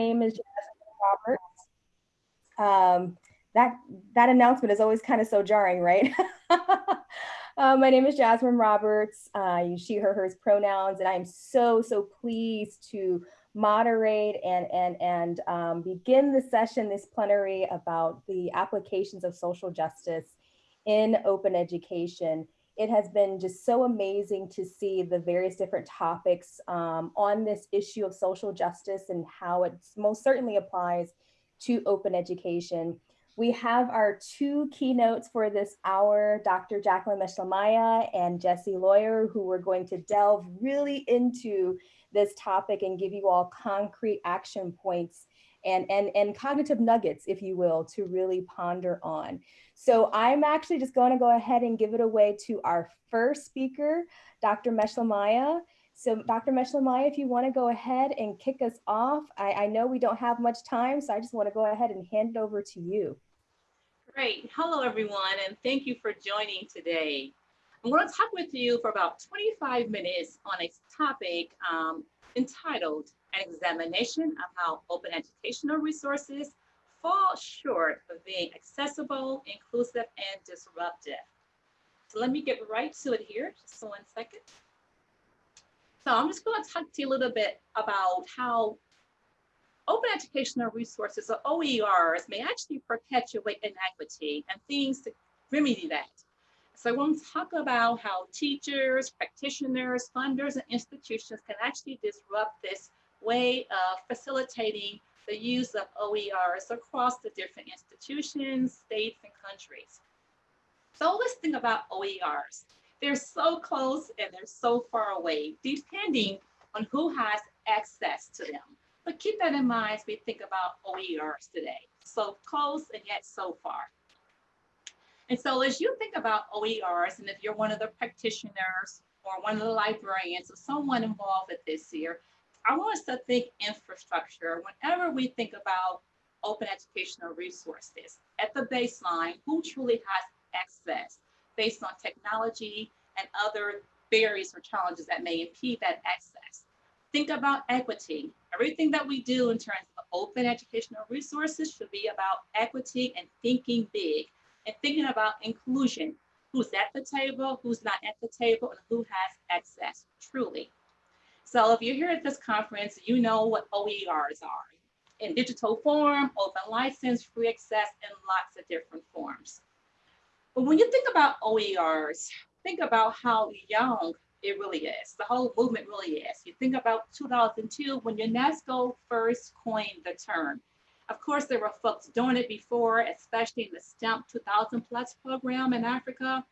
name is Jasmine Roberts. Um, that, that announcement is always kind of so jarring, right? uh, my name is Jasmine Roberts. Uh, she, her, hers pronouns, and I'm so, so pleased to moderate and, and, and um, begin the session, this plenary about the applications of social justice in open education it has been just so amazing to see the various different topics um, on this issue of social justice and how it most certainly applies to open education. We have our two keynotes for this hour, Dr. Jacqueline Meshelemiah and Jesse Loyer, who are going to delve really into this topic and give you all concrete action points and, and, and cognitive nuggets, if you will, to really ponder on. So I'm actually just going to go ahead and give it away to our first speaker, Dr. Meshelemiah. So Dr. Meshelemiah, if you want to go ahead and kick us off, I, I know we don't have much time, so I just want to go ahead and hand it over to you. Great. Hello, everyone, and thank you for joining today. I'm going to talk with you for about 25 minutes on a topic um, entitled An Examination of How Open Educational Resources fall short of being accessible, inclusive, and disruptive. So let me get right to it here, just one second. So I'm just going to talk to you a little bit about how open educational resources or OERs may actually perpetuate inequity and things to remedy that. So I want to talk about how teachers, practitioners, funders, and institutions can actually disrupt this way of facilitating the use of OERs across the different institutions, states, and countries. So let's think about OERs. They're so close and they're so far away, depending on who has access to them. But keep that in mind as we think about OERs today. So close and yet so far. And so as you think about OERs, and if you're one of the practitioners or one of the librarians or someone involved with this here, I want us to think infrastructure whenever we think about open educational resources. At the baseline, who truly has access based on technology and other barriers or challenges that may impede that access. Think about equity. Everything that we do in terms of open educational resources should be about equity and thinking big and thinking about inclusion. Who's at the table, who's not at the table, and who has access truly. So if you're here at this conference, you know what OERs are in digital form, open license, free access, and lots of different forms. But when you think about OERs, think about how young it really is. The whole movement really is. You think about 2002 when UNESCO first coined the term. Of course, there were folks doing it before, especially in the STEM 2000 plus program in Africa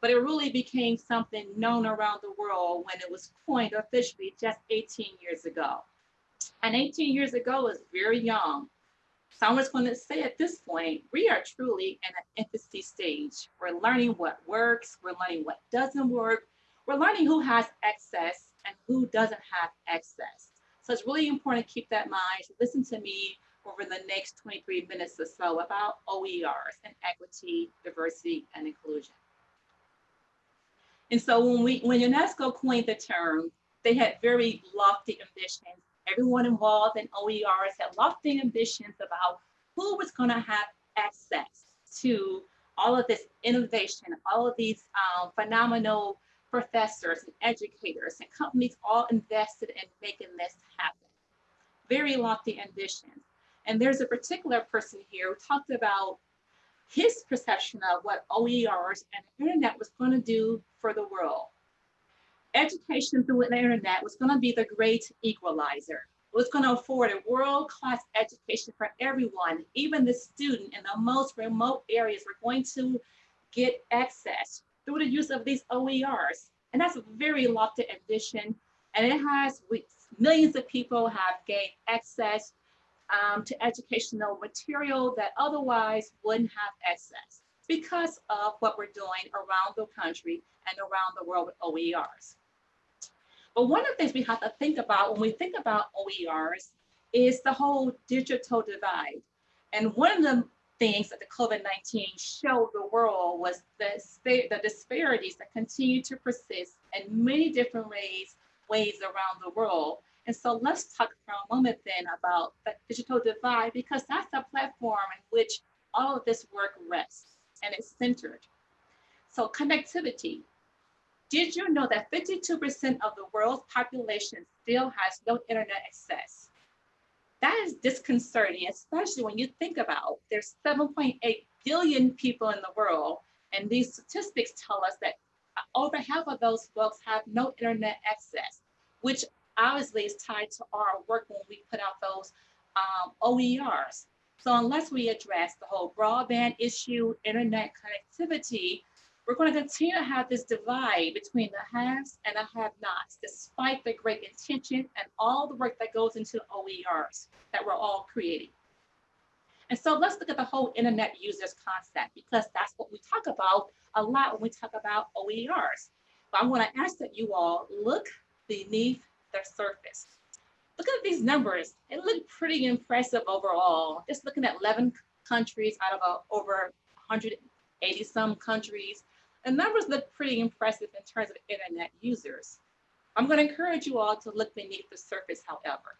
but it really became something known around the world when it was coined officially just 18 years ago. And 18 years ago is very young. So I'm just going to say at this point, we are truly in an infancy stage. We're learning what works, we're learning what doesn't work, we're learning who has access and who doesn't have access. So it's really important to keep that in mind. Listen to me over the next 23 minutes or so about OERs and equity, diversity, and inclusion. And so when we when UNESCO coined the term, they had very lofty ambitions. Everyone involved in OERs had lofty ambitions about who was going to have access to all of this innovation, all of these um, phenomenal professors and educators and companies all invested in making this happen. Very lofty ambitions. And there's a particular person here who talked about his perception of what OERs and the internet was going to do for the world. Education through the internet was going to be the great equalizer. It was going to afford a world-class education for everyone, even the student in the most remote areas were going to get access through the use of these OERs. And that's a very lofty ambition. And it has, millions of people have gained access um, to educational material that otherwise wouldn't have access because of what we're doing around the country and around the world with OERs. But one of the things we have to think about when we think about OERs is the whole digital divide. And one of the things that the COVID-19 showed the world was the, the disparities that continue to persist in many different ways, ways around the world And so let's talk for a moment then about the digital divide because that's the platform in which all of this work rests and is centered. So connectivity. Did you know that 52% of the world's population still has no internet access? That is disconcerting, especially when you think about there's 7.8 billion people in the world. And these statistics tell us that over half of those folks have no internet access, which obviously is tied to our work when we put out those um, OERs. So unless we address the whole broadband issue, internet connectivity, we're going to continue to have this divide between the haves and the have-nots, despite the great intention and all the work that goes into OERs that we're all creating. And so let's look at the whole internet users concept, because that's what we talk about a lot when we talk about OERs. But I want to ask that you all look beneath the surface. Look at these numbers. It looked pretty impressive overall. Just looking at 11 countries out of uh, over 180 some countries. The numbers look pretty impressive in terms of internet users. I'm going to encourage you all to look beneath the surface, however.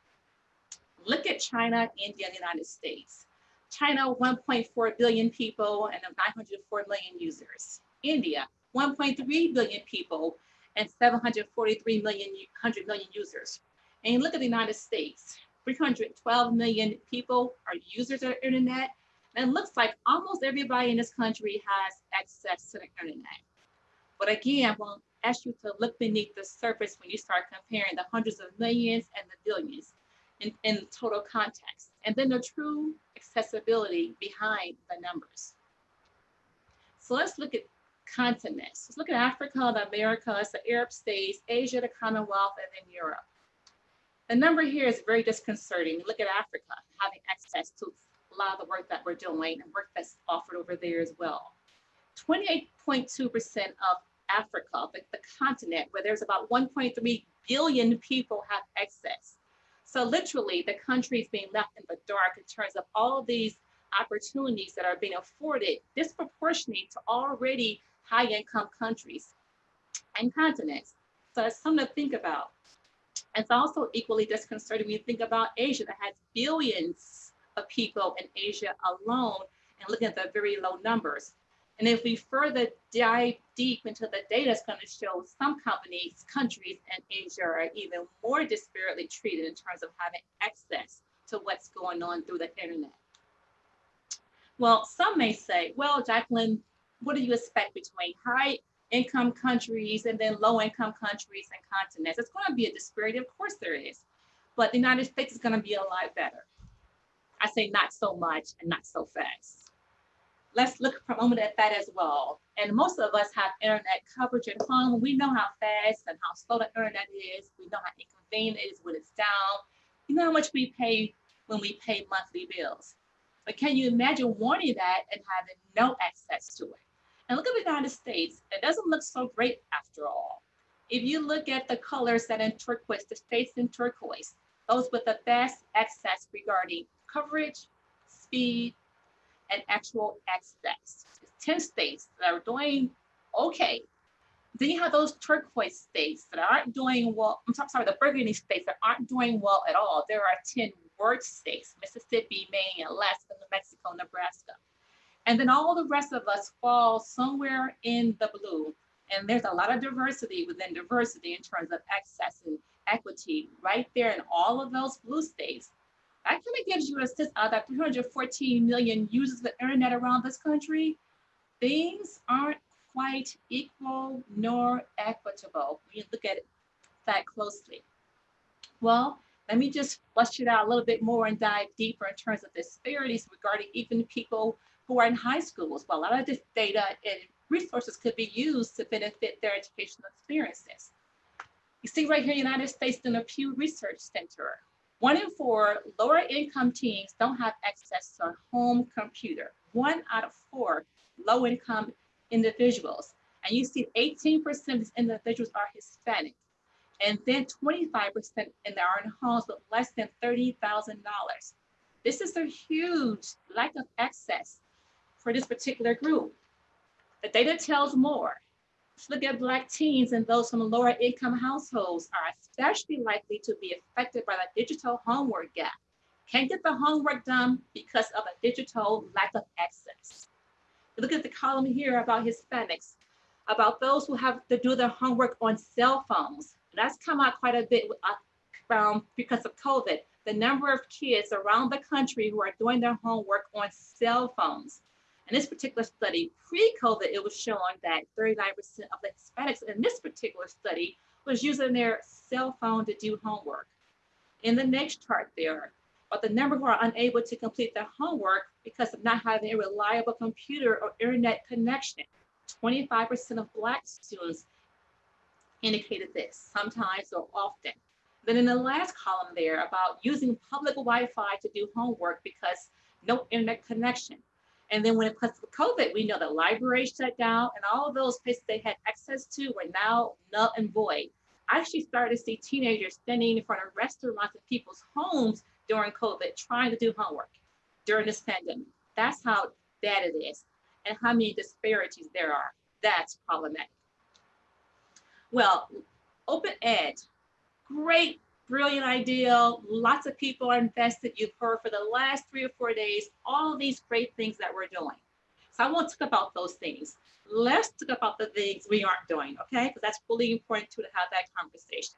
Look at China, India, and the United States. China, 1.4 billion people and 904 million users. India, 1.3 billion people and 743 million, 100 million users. And you look at the United States, 312 million people are users of the internet. And it looks like almost everybody in this country has access to the internet. But again, I won't ask you to look beneath the surface when you start comparing the hundreds of millions and the billions in, in total context. And then the true accessibility behind the numbers. So let's look at continents. Let's look at Africa, the Americas, the Arab states, Asia, the Commonwealth, and then Europe. The number here is very disconcerting. Look at Africa having access to a lot of the work that we're doing and work that's offered over there as well. 28.2% of Africa, the, the continent, where there's about 1.3 billion people have access. So literally the country is being left in the dark in terms of all these opportunities that are being afforded disproportionate to already high income countries and continents. So it's something to think about. It's also equally disconcerting when you think about Asia that has billions of people in Asia alone and looking at the very low numbers. And if we further dive deep into the data, it's going to show some companies, countries, and Asia are even more disparately treated in terms of having access to what's going on through the internet. Well, some may say, well, Jacqueline, what do you expect between high income countries and then low income countries and continents? It's going to be a disparity. Of course there is. But the United States is going to be a lot better. I say not so much and not so fast let's look for a moment at that as well. And most of us have internet coverage at home. We know how fast and how slow the internet is. We know how inconvenient it is when it's down. You know how much we pay when we pay monthly bills. But can you imagine wanting that and having no access to it? And look at the United States. It doesn't look so great after all. If you look at the colors that in turquoise, the states in turquoise, those with the best access regarding coverage, speed, and actual access. 10 states that are doing okay. Then you have those turquoise states that aren't doing well. I'm sorry, the burgundy states that aren't doing well at all. There are 10 worst states, Mississippi, Maine, Alaska, New Mexico, Nebraska. And then all the rest of us fall somewhere in the blue. And there's a lot of diversity within diversity in terms of access and equity right there in all of those blue states that kind of gives you a sense of that 314 million users of the internet around this country. Things aren't quite equal nor equitable when you look at that closely. Well, let me just flush it out a little bit more and dive deeper in terms of disparities regarding even people who are in high schools. Well, a lot of this data and resources could be used to benefit their educational experiences. You see right here, in the United States in the Pew Research Center, one in four lower income teens don't have access to a home computer. One out of four low income individuals. And you see 18% of these individuals are Hispanic. And then 25% in there are in homes with less than $30,000. This is a huge lack of access for this particular group. The data tells more. look at Black teens and those from lower income households are especially likely to be affected by the digital homework gap. Can't get the homework done because of a digital lack of access. Look at the column here about Hispanics, about those who have to do their homework on cell phones. That's come out quite a bit um, because of COVID. The number of kids around the country who are doing their homework on cell phones. In this particular study, pre-COVID, it was shown that 39% of the Hispanics in this particular study was using their cell phone to do homework. In the next chart there, but the number who are unable to complete their homework because of not having a reliable computer or internet connection. 25% of Black students indicated this, sometimes or often. Then in the last column there about using public Wi-Fi to do homework because no internet connection. And then when it comes to COVID, we know the library shut down and all of those places they had access to were now null and void. I actually started to see teenagers standing in front of restaurants and people's homes during COVID trying to do homework during this pandemic. That's how bad it is and how many disparities there are. That's problematic. Well, open ed, great, brilliant idea. Lots of people are invested. You've heard for the last three or four days, all these great things that we're doing. So I won't talk about those things. Let's talk about the things we aren't doing, okay? Because that's really important too to have that conversation.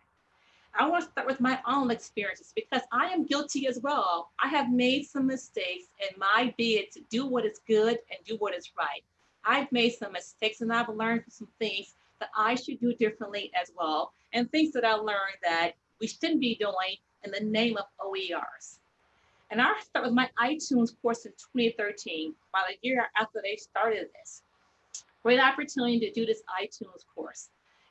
I want to start with my own experiences because I am guilty as well. I have made some mistakes in my bid to do what is good and do what is right. I've made some mistakes and I've learned some things that I should do differently as well, and things that I learned that we shouldn't be doing in the name of OERs. And I start with my iTunes course in 2013, about a year after they started this. Great opportunity to do this iTunes course.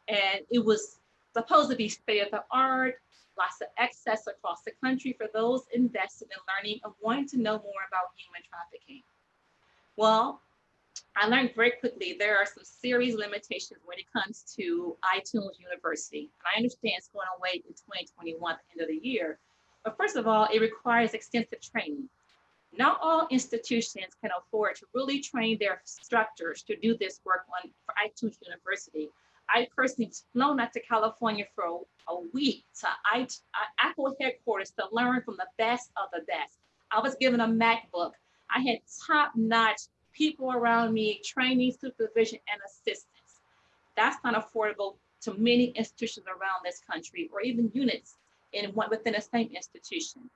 And it was supposed to be state of the art, lots of access across the country for those invested in learning and wanting to know more about human trafficking. Well, I learned very quickly there are some serious limitations when it comes to iTunes University. And I understand it's going away in 2021 at the end of the year. But first of all, it requires extensive training. Not all institutions can afford to really train their instructors to do this work on for iTunes University. I personally flown out to California for a, a week to I, Apple headquarters to learn from the best of the best. I was given a MacBook. I had top-notch people around me, training, supervision, and assistance. That's not affordable to many institutions around this country or even units in one within the same institution.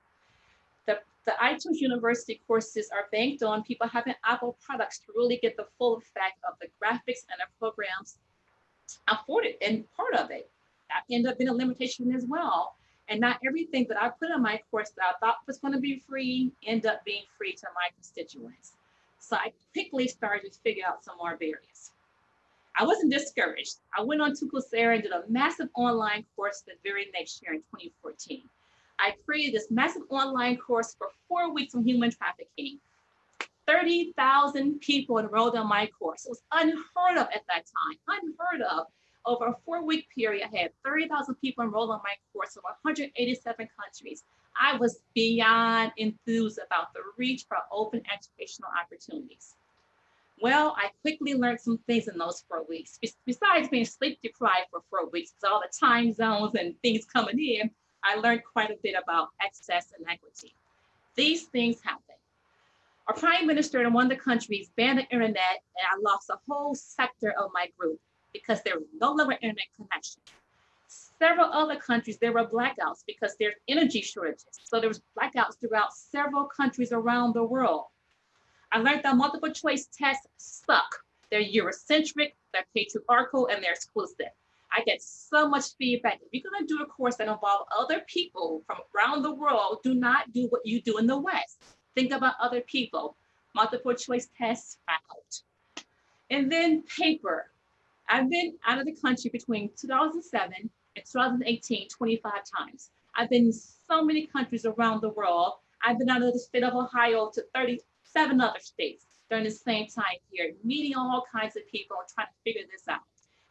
The, the iTunes University courses are banked on people having Apple products to really get the full effect of the graphics and the programs afforded and part of it. That ended up being a limitation as well. And not everything that I put in my course that I thought was going to be free end up being free to my constituents. So I quickly started to figure out some more barriers. I wasn't discouraged. I went on to Coursera and did a massive online course the very next year in 2014. I created this massive online course for four weeks on human trafficking. 30,000 people enrolled in my course. It was unheard of at that time, unheard of. Over a four week period, I had 30,000 people enrolled in my course from 187 countries. I was beyond enthused about the reach for open educational opportunities. Well, I quickly learned some things in those four weeks. Besides being sleep deprived for four weeks, with all the time zones and things coming in, I learned quite a bit about access and equity. These things happen. Our prime minister in one of the countries banned the internet and I lost a whole sector of my group because there was no longer internet connection. Several other countries, there were blackouts because there's energy shortages. So there was blackouts throughout several countries around the world. I learned that multiple choice tests suck. They're Eurocentric, they're patriarchal, and they're exclusive. I get so much feedback. If you're gonna do a course that involves other people from around the world, do not do what you do in the West. Think about other people. Multiple choice tests out. And then paper. I've been out of the country between 2007 and 2018 25 times. I've been in so many countries around the world. I've been out of the state of Ohio to 37 other states during the same time period, meeting all kinds of people and trying to figure this out.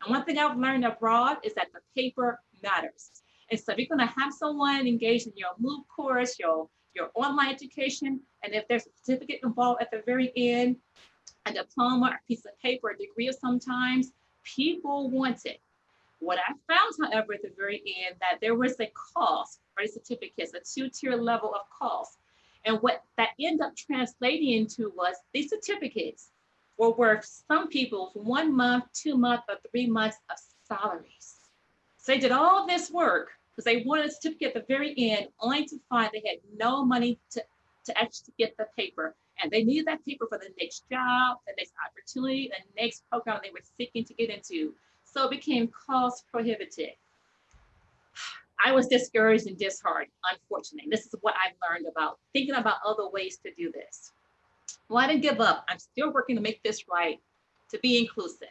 And one thing I've learned abroad is that the paper matters. And so if you're gonna have someone engaged in your MOOC course, your your online education, and if there's a certificate involved at the very end, a diploma, a piece of paper, a degree of sometimes, People want it. What I found, however, at the very end, that there was a cost for the certificates, a two-tier level of cost. And what that ended up translating into was these certificates were worth some people's one month, two month, or three months of salaries. So they did all this work because they wanted a certificate at the very end, only to find they had no money to, to actually get the paper. And they needed that paper for the next job, the next opportunity, the next program they were seeking to get into. So it became cost prohibitive. I was discouraged and disheartened, unfortunately. This is what I've learned about thinking about other ways to do this. Well, I didn't give up. I'm still working to make this right, to be inclusive.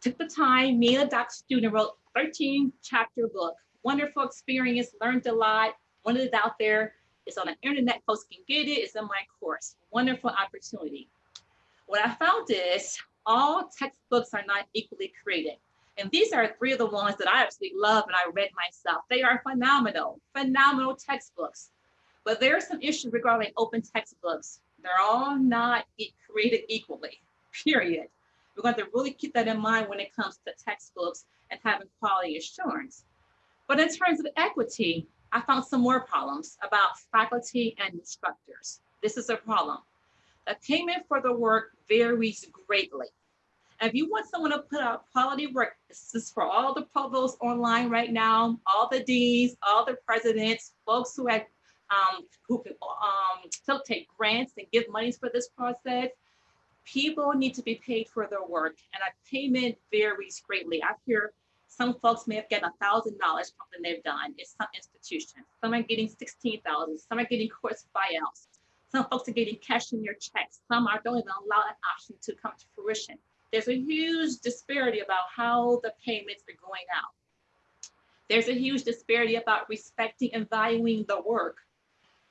Took the time, me and a doc student wrote 13 chapter book. Wonderful experience, learned a lot, wanted it out there. It's on the internet, folks can get it, it's in my course. Wonderful opportunity. What I found is all textbooks are not equally created. And these are three of the ones that I absolutely love and I read myself. They are phenomenal, phenomenal textbooks. But there are some issues regarding open textbooks. They're all not created equally, period. We're going to really keep that in mind when it comes to textbooks and having quality assurance. But in terms of equity, I found some more problems about faculty and instructors. This is a problem. The payment for the work varies greatly. And if you want someone to put out quality work, this is for all the provosts online right now, all the deans, all the presidents, folks who have um, who can um, take grants and give monies for this process. People need to be paid for their work and a payment varies greatly. I hear some folks may have gotten a thousand dollars from something they've done. It's some institutions. Some are getting 16,000, some are getting course buyouts. Some folks are getting cash in their checks. Some are don't even allow that option to come to fruition. There's a huge disparity about how the payments are going out. There's a huge disparity about respecting and valuing the work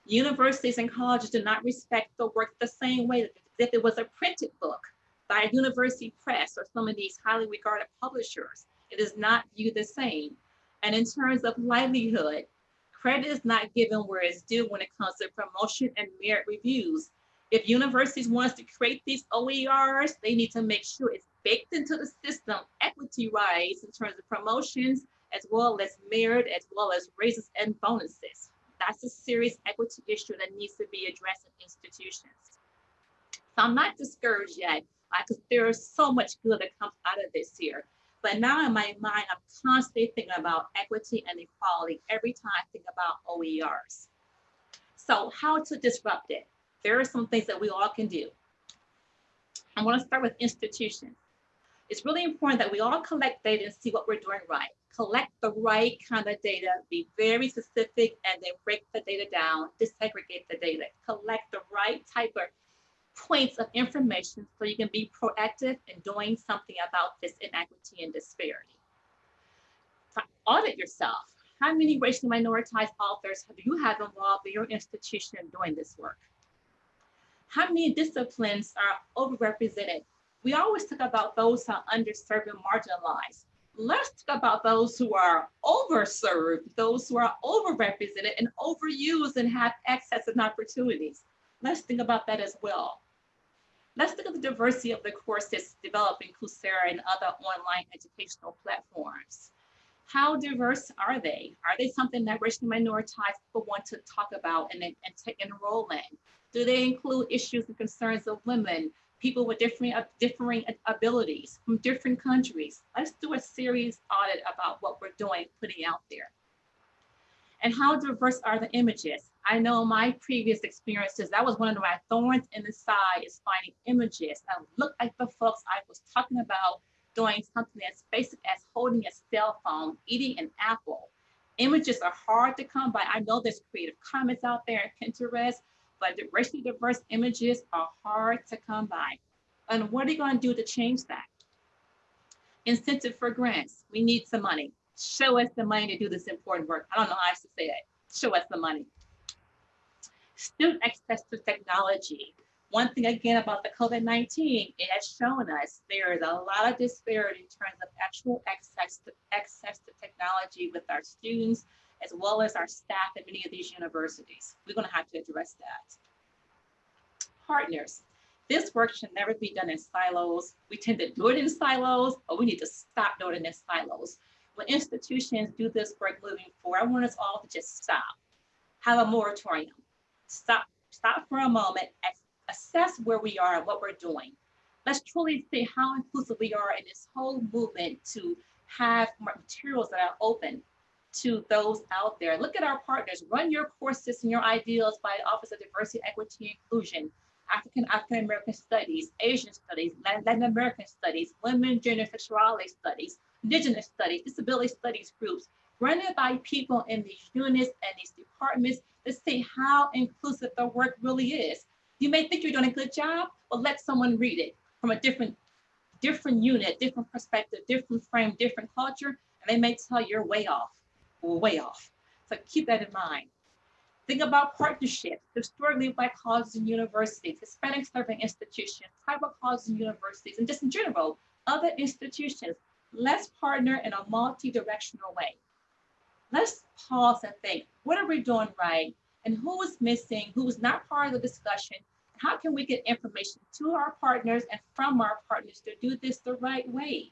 Universities and colleges do not respect the work the same way as if it was a printed book by a university press or some of these highly regarded publishers. It is not viewed the same. And in terms of livelihood, credit is not given where it's due when it comes to promotion and merit reviews. If universities want to create these OERs, they need to make sure it's baked into the system equity-wise in terms of promotions, as well as merit, as well as raises and bonuses. That's a serious equity issue that needs to be addressed in institutions. So I'm not discouraged yet because there is so much good that comes out of this here. But now in my mind, I'm constantly thinking about equity and equality every time I think about OERs. So how to disrupt it? There are some things that we all can do. I want to start with institutions. It's really important that we all collect data and see what we're doing right collect the right kind of data, be very specific, and then break the data down, disaggregate the data, collect the right type of points of information so you can be proactive in doing something about this inequity and disparity. Audit yourself. How many racially minoritized authors have you had involved in your institution doing this work? How many disciplines are overrepresented? We always talk about those who are underserved and marginalized let's talk about those who are overserved, those who are overrepresented and overused and have access and opportunities. Let's think about that as well. Let's look at the diversity of the courses developed in Coursera and other online educational platforms. How diverse are they? Are they something that racially minoritized people want to talk about and, and take enroll in? Do they include issues and concerns of women, people with different, uh, differing abilities from different countries. Let's do a serious audit about what we're doing, putting out there. And how diverse are the images? I know my previous experiences, that was one of my thorns in the side is finding images that look like the folks I was talking about doing something as basic as holding a cell phone, eating an apple. Images are hard to come by. I know there's Creative Commons out there in Pinterest, but the racially diverse images are hard to come by. And what are you going to do to change that? Incentive for grants. We need some money. Show us the money to do this important work. I don't know how else to say it. Show us the money. Student access to technology. One thing again about the COVID-19, it has shown us there is a lot of disparity in terms of actual access to, access to technology with our students, as well as our staff at many of these universities. We're going to have to address that. Partners. This work should never be done in silos. We tend to do it in silos, but we need to stop doing it in silos. When institutions do this work moving forward, I want us all to just stop, have a moratorium, stop, stop for a moment, assess where we are and what we're doing. Let's truly see how inclusive we are in this whole movement to have materials that are open to those out there. Look at our partners. Run your courses and your ideals by the Office of Diversity, Equity, and Inclusion, African African American Studies, Asian Studies, Latin American Studies, Women, Gender, Sexuality Studies, Indigenous Studies, Disability Studies groups. Run it by people in these units and these departments to see how inclusive the work really is. You may think you're doing a good job, but let someone read it from a different, different unit, different perspective, different frame, different culture, and they may tell you're way off way off. So keep that in mind. Think about partnerships, historically black colleges and universities, Hispanic serving institutions, tribal colleges and universities, and just in general, other institutions. Let's partner in a multi-directional way. Let's pause and think, what are we doing right? And who is missing, who is not part of the discussion? How can we get information to our partners and from our partners to do this the right way?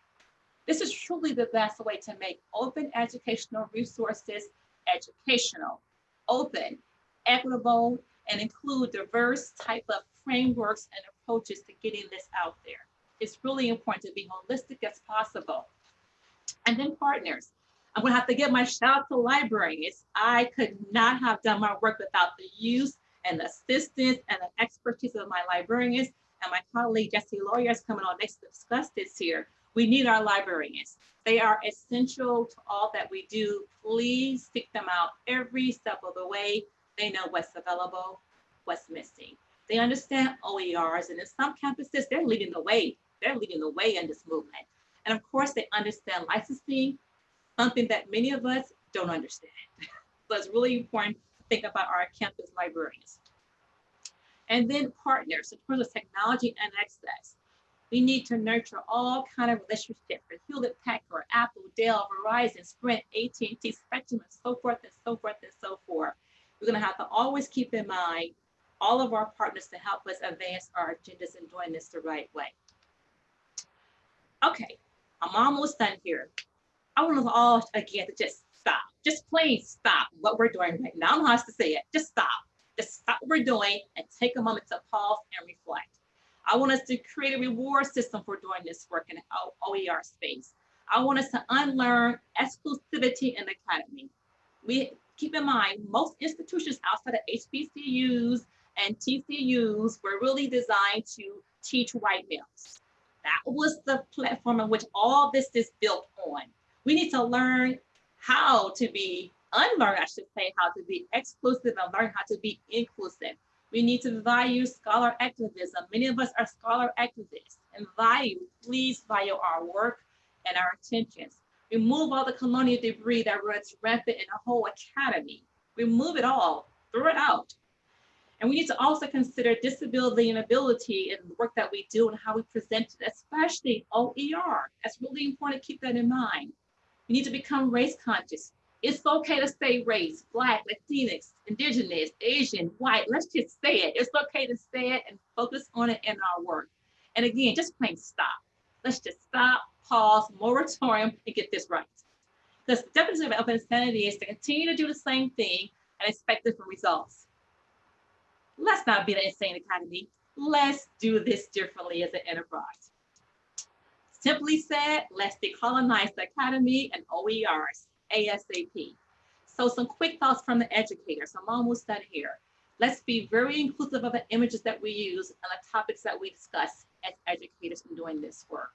This is truly the best way to make open educational resources educational, open, equitable, and include diverse type of frameworks and approaches to getting this out there. It's really important to be holistic as possible. And then partners. I'm gonna have to give my shout out to librarians. I could not have done my work without the use and assistance and the expertise of my librarians and my colleague Jesse Loyer is coming on next to discuss this here. We need our librarians. They are essential to all that we do. Please seek them out every step of the way. They know what's available, what's missing. They understand OERs, and in some campuses, they're leading the way. They're leading the way in this movement. And of course, they understand licensing, something that many of us don't understand. so it's really important to think about our campus librarians. And then partners in terms of technology and access. We need to nurture all kind of relationships with Hewlett Packard, Apple, Dell, Verizon, Sprint, AT&T, Spectrum, and so forth and so forth and so forth. We're going to have to always keep in mind all of our partners to help us advance our agendas and doing this the right way. Okay, I'm almost done here. I want us all again to just stop, just plain stop what we're doing right now. I don't know how to say it. Just stop. Just stop what we're doing and take a moment to pause and reflect. I want us to create a reward system for doing this work in OER space. I want us to unlearn exclusivity in the academy. We keep in mind, most institutions outside of HBCUs and TCUs were really designed to teach white males. That was the platform in which all this is built on. We need to learn how to be, unlearn, I should say, how to be exclusive and learn how to be inclusive. We need to value scholar activism. Many of us are scholar activists and value, please value our work and our intentions. Remove all the colonial debris that runs rampant in the whole academy. Remove it all, throw it out. And we need to also consider disability and ability in the work that we do and how we present it, especially OER. That's really important to keep that in mind. We need to become race conscious. It's okay to say race, Black, Latinx, Indigenous, Asian, white. Let's just say it. It's okay to say it and focus on it in our work. And again, just plain stop. Let's just stop, pause, moratorium, and get this right. Because the definition of insanity is to continue to do the same thing and expect different results. Let's not be the insane academy. Let's do this differently as an enterprise. Simply said, let's decolonize the academy and OERs ASAP. So some quick thoughts from the educators. I'm almost done here. Let's be very inclusive of the images that we use and the topics that we discuss as educators in doing this work.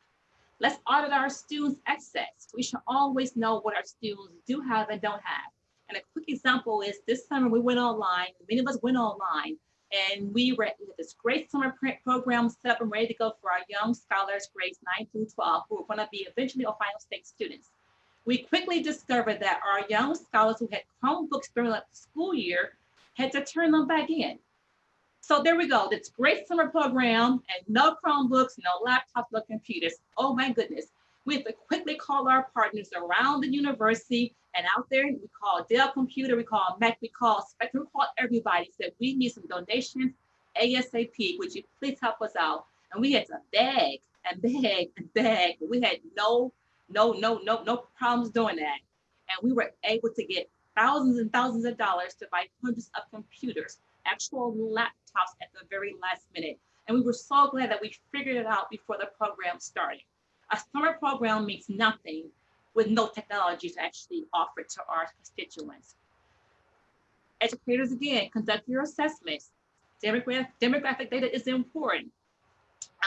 Let's audit our students' access. We should always know what our students do have and don't have. And a quick example is this summer we went online, many of us went online, and we were with this great summer print program set up and ready to go for our young scholars grades 9 through 12 who are going to be eventually Ohio State students we quickly discovered that our young scholars who had Chromebooks during the school year had to turn them back in. So there we go, this great summer program and no Chromebooks, no laptops, no computers. Oh my goodness. We have to quickly call our partners around the university and out there, we call Dell Computer, we call Mac, we call Spectrum, we call everybody, said we need some donations ASAP, would you please help us out? And we had to beg and beg and beg. We had no, no, no, no, no problems doing that. And we were able to get thousands and thousands of dollars to buy hundreds of computers, actual laptops at the very last minute. And we were so glad that we figured it out before the program started. A summer program means nothing with no technology to actually offer to our constituents. Educators, again, conduct your assessments. Demographic, demographic data is important.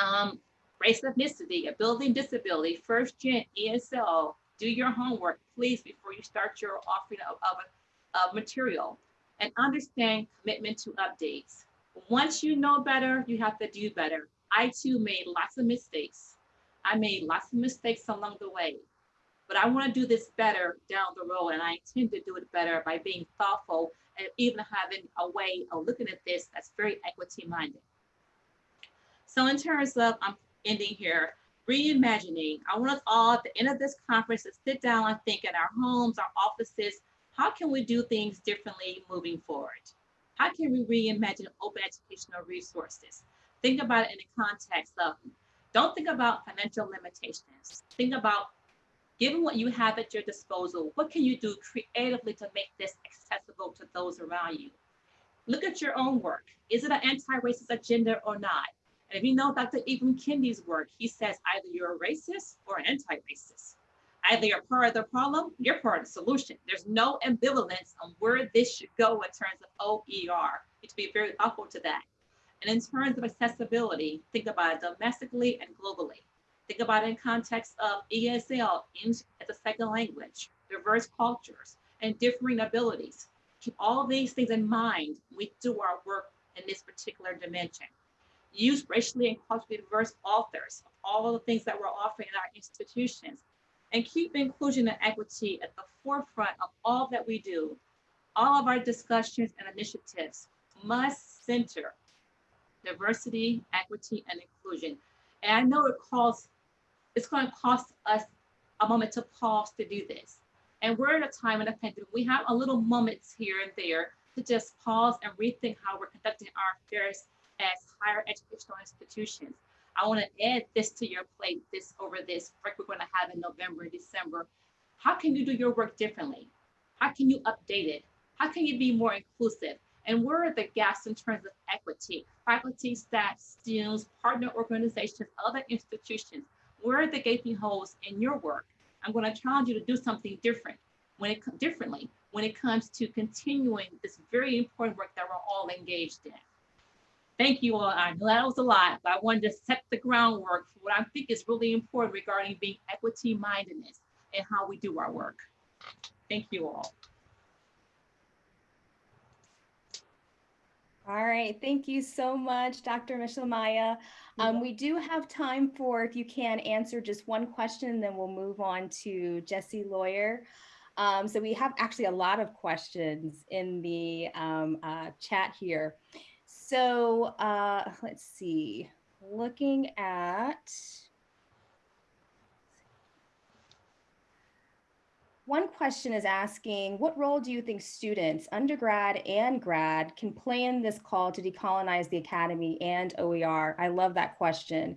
Um, race, ethnicity, ability, disability, first gen, ESL, do your homework, please, before you start your offering of, of, of material and understand commitment to updates. Once you know better, you have to do better. I too made lots of mistakes. I made lots of mistakes along the way, but I want to do this better down the road. And I intend to do it better by being thoughtful and even having a way of looking at this that's very equity minded. So in terms of, I'm ending here, reimagining. I want us all at the end of this conference to sit down and think in our homes, our offices, how can we do things differently moving forward? How can we reimagine open educational resources? Think about it in the context of, don't think about financial limitations. Think about, given what you have at your disposal, what can you do creatively to make this accessible to those around you? Look at your own work. Is it an anti-racist agenda or not? And if you know Dr. Ibram Kendi's work, he says either you're a racist or an anti-racist. Either you're part of the problem, you're part of the solution. There's no ambivalence on where this should go in terms of OER. You to be very thoughtful to that. And in terms of accessibility, think about it domestically and globally. Think about it in context of ESL as a second language, diverse cultures, and differing abilities. Keep all these things in mind when we do our work in this particular dimension use racially and culturally diverse authors, of all the things that we're offering in our institutions, and keep inclusion and equity at the forefront of all that we do. All of our discussions and initiatives must center diversity, equity, and inclusion. And I know it costs, it's going to cost us a moment to pause to do this. And we're at a time in the pandemic, we have a little moments here and there to just pause and rethink how we're conducting our affairs as higher educational institutions. I want to add this to your plate, this over this break we're going to have in November and December. How can you do your work differently? How can you update it? How can you be more inclusive? And where are the gaps in terms of equity? Faculty, staff, students, partner organizations, other institutions. Where are the gaping holes in your work? I'm going to challenge you to do something different when it differently when it comes to continuing this very important work that we're all engaged in. Thank you all. I know that was a lot, but I wanted to set the groundwork for what I think is really important regarding being equity mindedness and how we do our work. Thank you all. All right, thank you so much, Dr. Meshelemiah. Um, we do have time for, if you can, answer just one question, then we'll move on to Jesse Loyer. Um, so we have actually a lot of questions in the um, uh, chat here. So uh, let's see, looking at One question is asking, what role do you think students, undergrad and grad, can play in this call to decolonize the academy and OER? I love that question.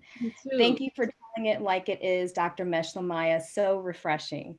Thank you for telling it like it is, Dr. Meshelemiah. So refreshing.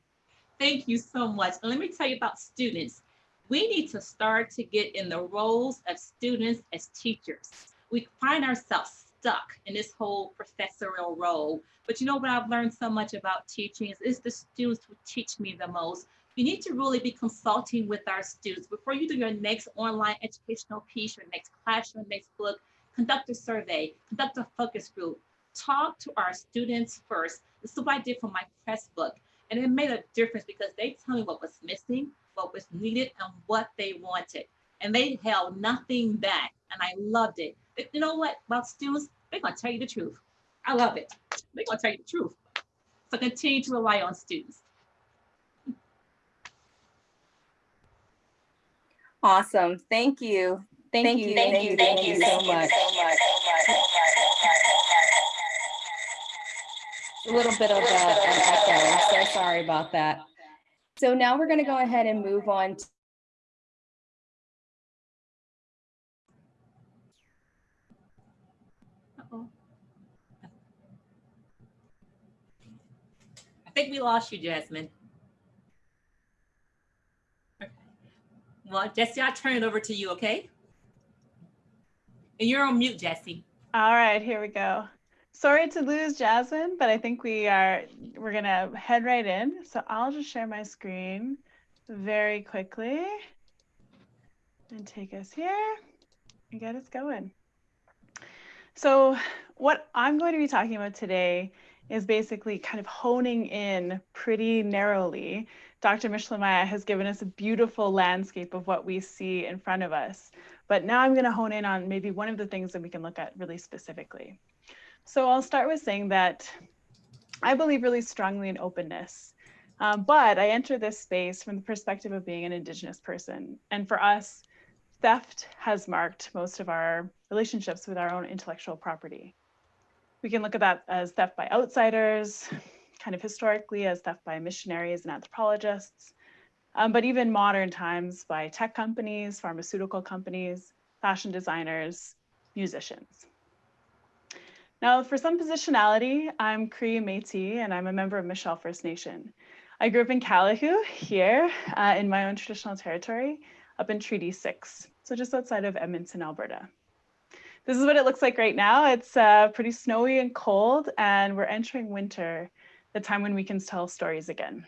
Thank you so much. Let me tell you about students we need to start to get in the roles of students as teachers. We find ourselves stuck in this whole professorial role. But you know what I've learned so much about teaching is it's the students who teach me the most. You need to really be consulting with our students before you do your next online educational piece, your next class, your next book, conduct a survey, conduct a focus group, talk to our students first. This is what I did for my press book. And it made a difference because they tell me what was missing, what was needed and what they wanted. And they held nothing back. And I loved it. But you know what about students? They're going to tell you the truth. I love it. They're going to tell you the truth. So continue to rely on students. Awesome. Thank you. Thank, thank you. you. Thank, you. Thank you. Thank you so much. A little bit of uh, an echo. So sorry about that. So now we're going to go ahead and move on Uh-oh. I think we lost you, Jasmine. Okay. Well, Jesse, I'll turn it over to you, okay? And you're on mute, Jesse. All right, here we go. Sorry to lose Jasmine, but I think we are, we're gonna head right in. So I'll just share my screen very quickly and take us here and get us going. So what I'm going to be talking about today is basically kind of honing in pretty narrowly. Dr. Meshelemiah has given us a beautiful landscape of what we see in front of us. But now I'm going to hone in on maybe one of the things that we can look at really specifically. So I'll start with saying that I believe really strongly in openness. Um, but I enter this space from the perspective of being an Indigenous person. And for us, theft has marked most of our relationships with our own intellectual property. We can look at that as theft by outsiders, kind of historically as theft by missionaries and anthropologists, um, but even modern times by tech companies, pharmaceutical companies, fashion designers, musicians. Now, for some positionality, I'm Cree Métis and I'm a member of Michel First Nation. I grew up in Calahoo here uh, in my own traditional territory up in Treaty 6, so just outside of Edmonton, Alberta. This is what it looks like right now. It's uh, pretty snowy and cold and we're entering winter, the time when we can tell stories again.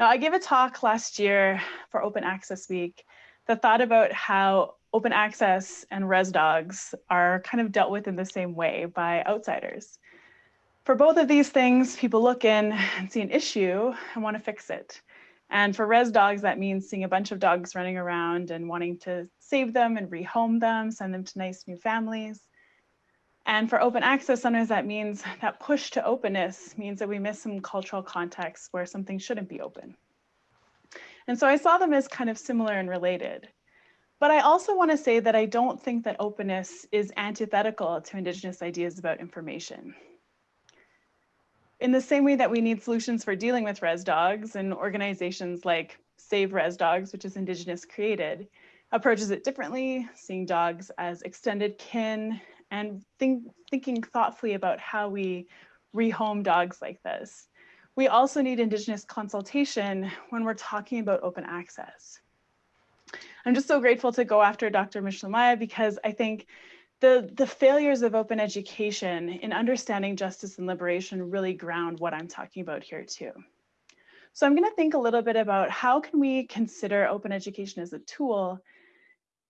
Now, I gave a talk last year for Open Access Week that thought about how open access and res dogs are kind of dealt with in the same way by outsiders. For both of these things, people look in and see an issue and want to fix it. And for res dogs, that means seeing a bunch of dogs running around and wanting to save them and rehome them, send them to nice new families. And for open access, sometimes that means that push to openness means that we miss some cultural contexts where something shouldn't be open. And so I saw them as kind of similar and related. But I also want to say that I don't think that openness is antithetical to Indigenous ideas about information. In the same way that we need solutions for dealing with res dogs and organizations like Save Res Dogs, which is Indigenous created, approaches it differently, seeing dogs as extended kin and think, thinking thoughtfully about how we rehome dogs like this. We also need Indigenous consultation when we're talking about open access. I'm just so grateful to go after Dr. Meshelemiah because I think the, the failures of open education in understanding justice and liberation really ground what I'm talking about here too. So I'm gonna think a little bit about how can we consider open education as a tool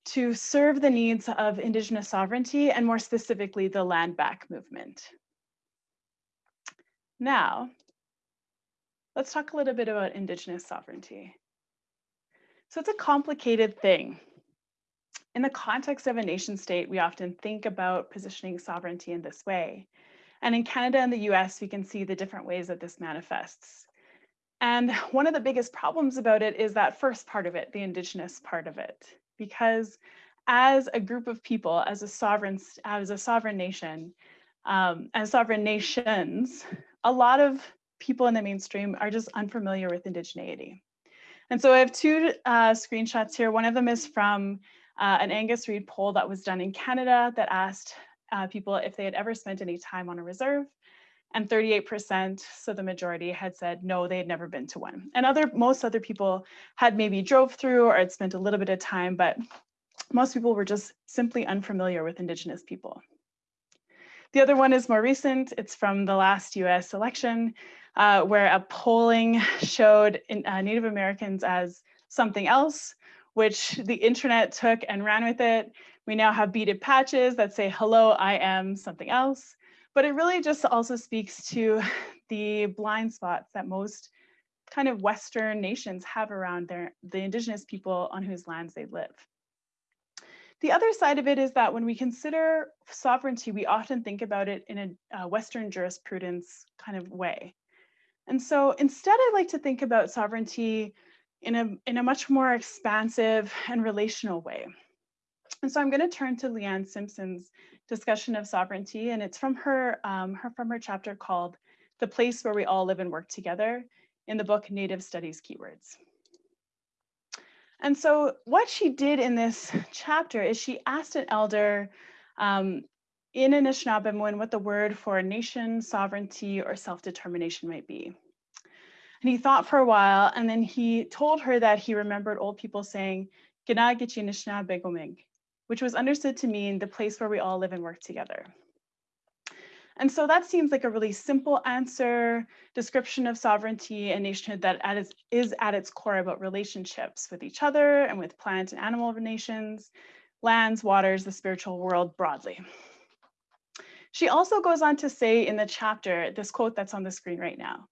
to serve the needs of Indigenous sovereignty and more specifically, the land back movement. Now, let's talk a little bit about Indigenous sovereignty. So it's a complicated thing. In the context of a nation state, we often think about positioning sovereignty in this way. And in Canada and the US, we can see the different ways that this manifests. And one of the biggest problems about it is that first part of it, the Indigenous part of it because as a group of people, as a sovereign, as a sovereign nation, um, as sovereign nations, a lot of people in the mainstream are just unfamiliar with indigeneity. And so I have two uh, screenshots here. One of them is from uh, an Angus Reid poll that was done in Canada that asked uh, people if they had ever spent any time on a reserve and 38%, so the majority had said no, they had never been to one. And other most other people had maybe drove through or had spent a little bit of time, but most people were just simply unfamiliar with Indigenous people. The other one is more recent. It's from the last US election, uh, where a polling showed in, uh, Native Americans as something else, which the internet took and ran with it. We now have beaded patches that say, hello, I am something else. But it really just also speaks to the blind spots that most kind of Western nations have around their, the indigenous people on whose lands they live. The other side of it is that when we consider sovereignty, we often think about it in a uh, Western jurisprudence kind of way. And so instead, I like to think about sovereignty in a, in a much more expansive and relational way. And so I'm going to turn to Leanne Simpson's discussion of sovereignty, and it's from her, um, her from her chapter called "The Place Where We All Live and Work Together" in the book Native Studies Keywords. And so what she did in this chapter is she asked an elder um, in Anishinaabemowin what the word for nation, sovereignty, or self-determination might be. And he thought for a while, and then he told her that he remembered old people saying, which was understood to mean the place where we all live and work together. And so that seems like a really simple answer, description of sovereignty and nationhood that at its, is at its core about relationships with each other and with plant and animal nations, lands, waters, the spiritual world broadly. She also goes on to say in the chapter, this quote that's on the screen right now,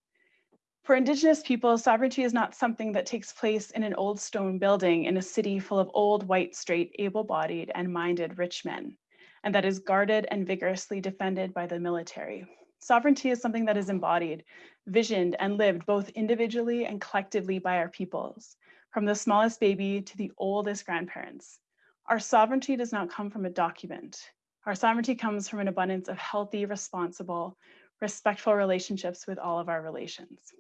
for Indigenous people, sovereignty is not something that takes place in an old stone building in a city full of old, white, straight, able-bodied and minded rich men, and that is guarded and vigorously defended by the military. Sovereignty is something that is embodied, visioned, and lived both individually and collectively by our peoples, from the smallest baby to the oldest grandparents. Our sovereignty does not come from a document. Our sovereignty comes from an abundance of healthy, responsible, respectful relationships with all of our relations.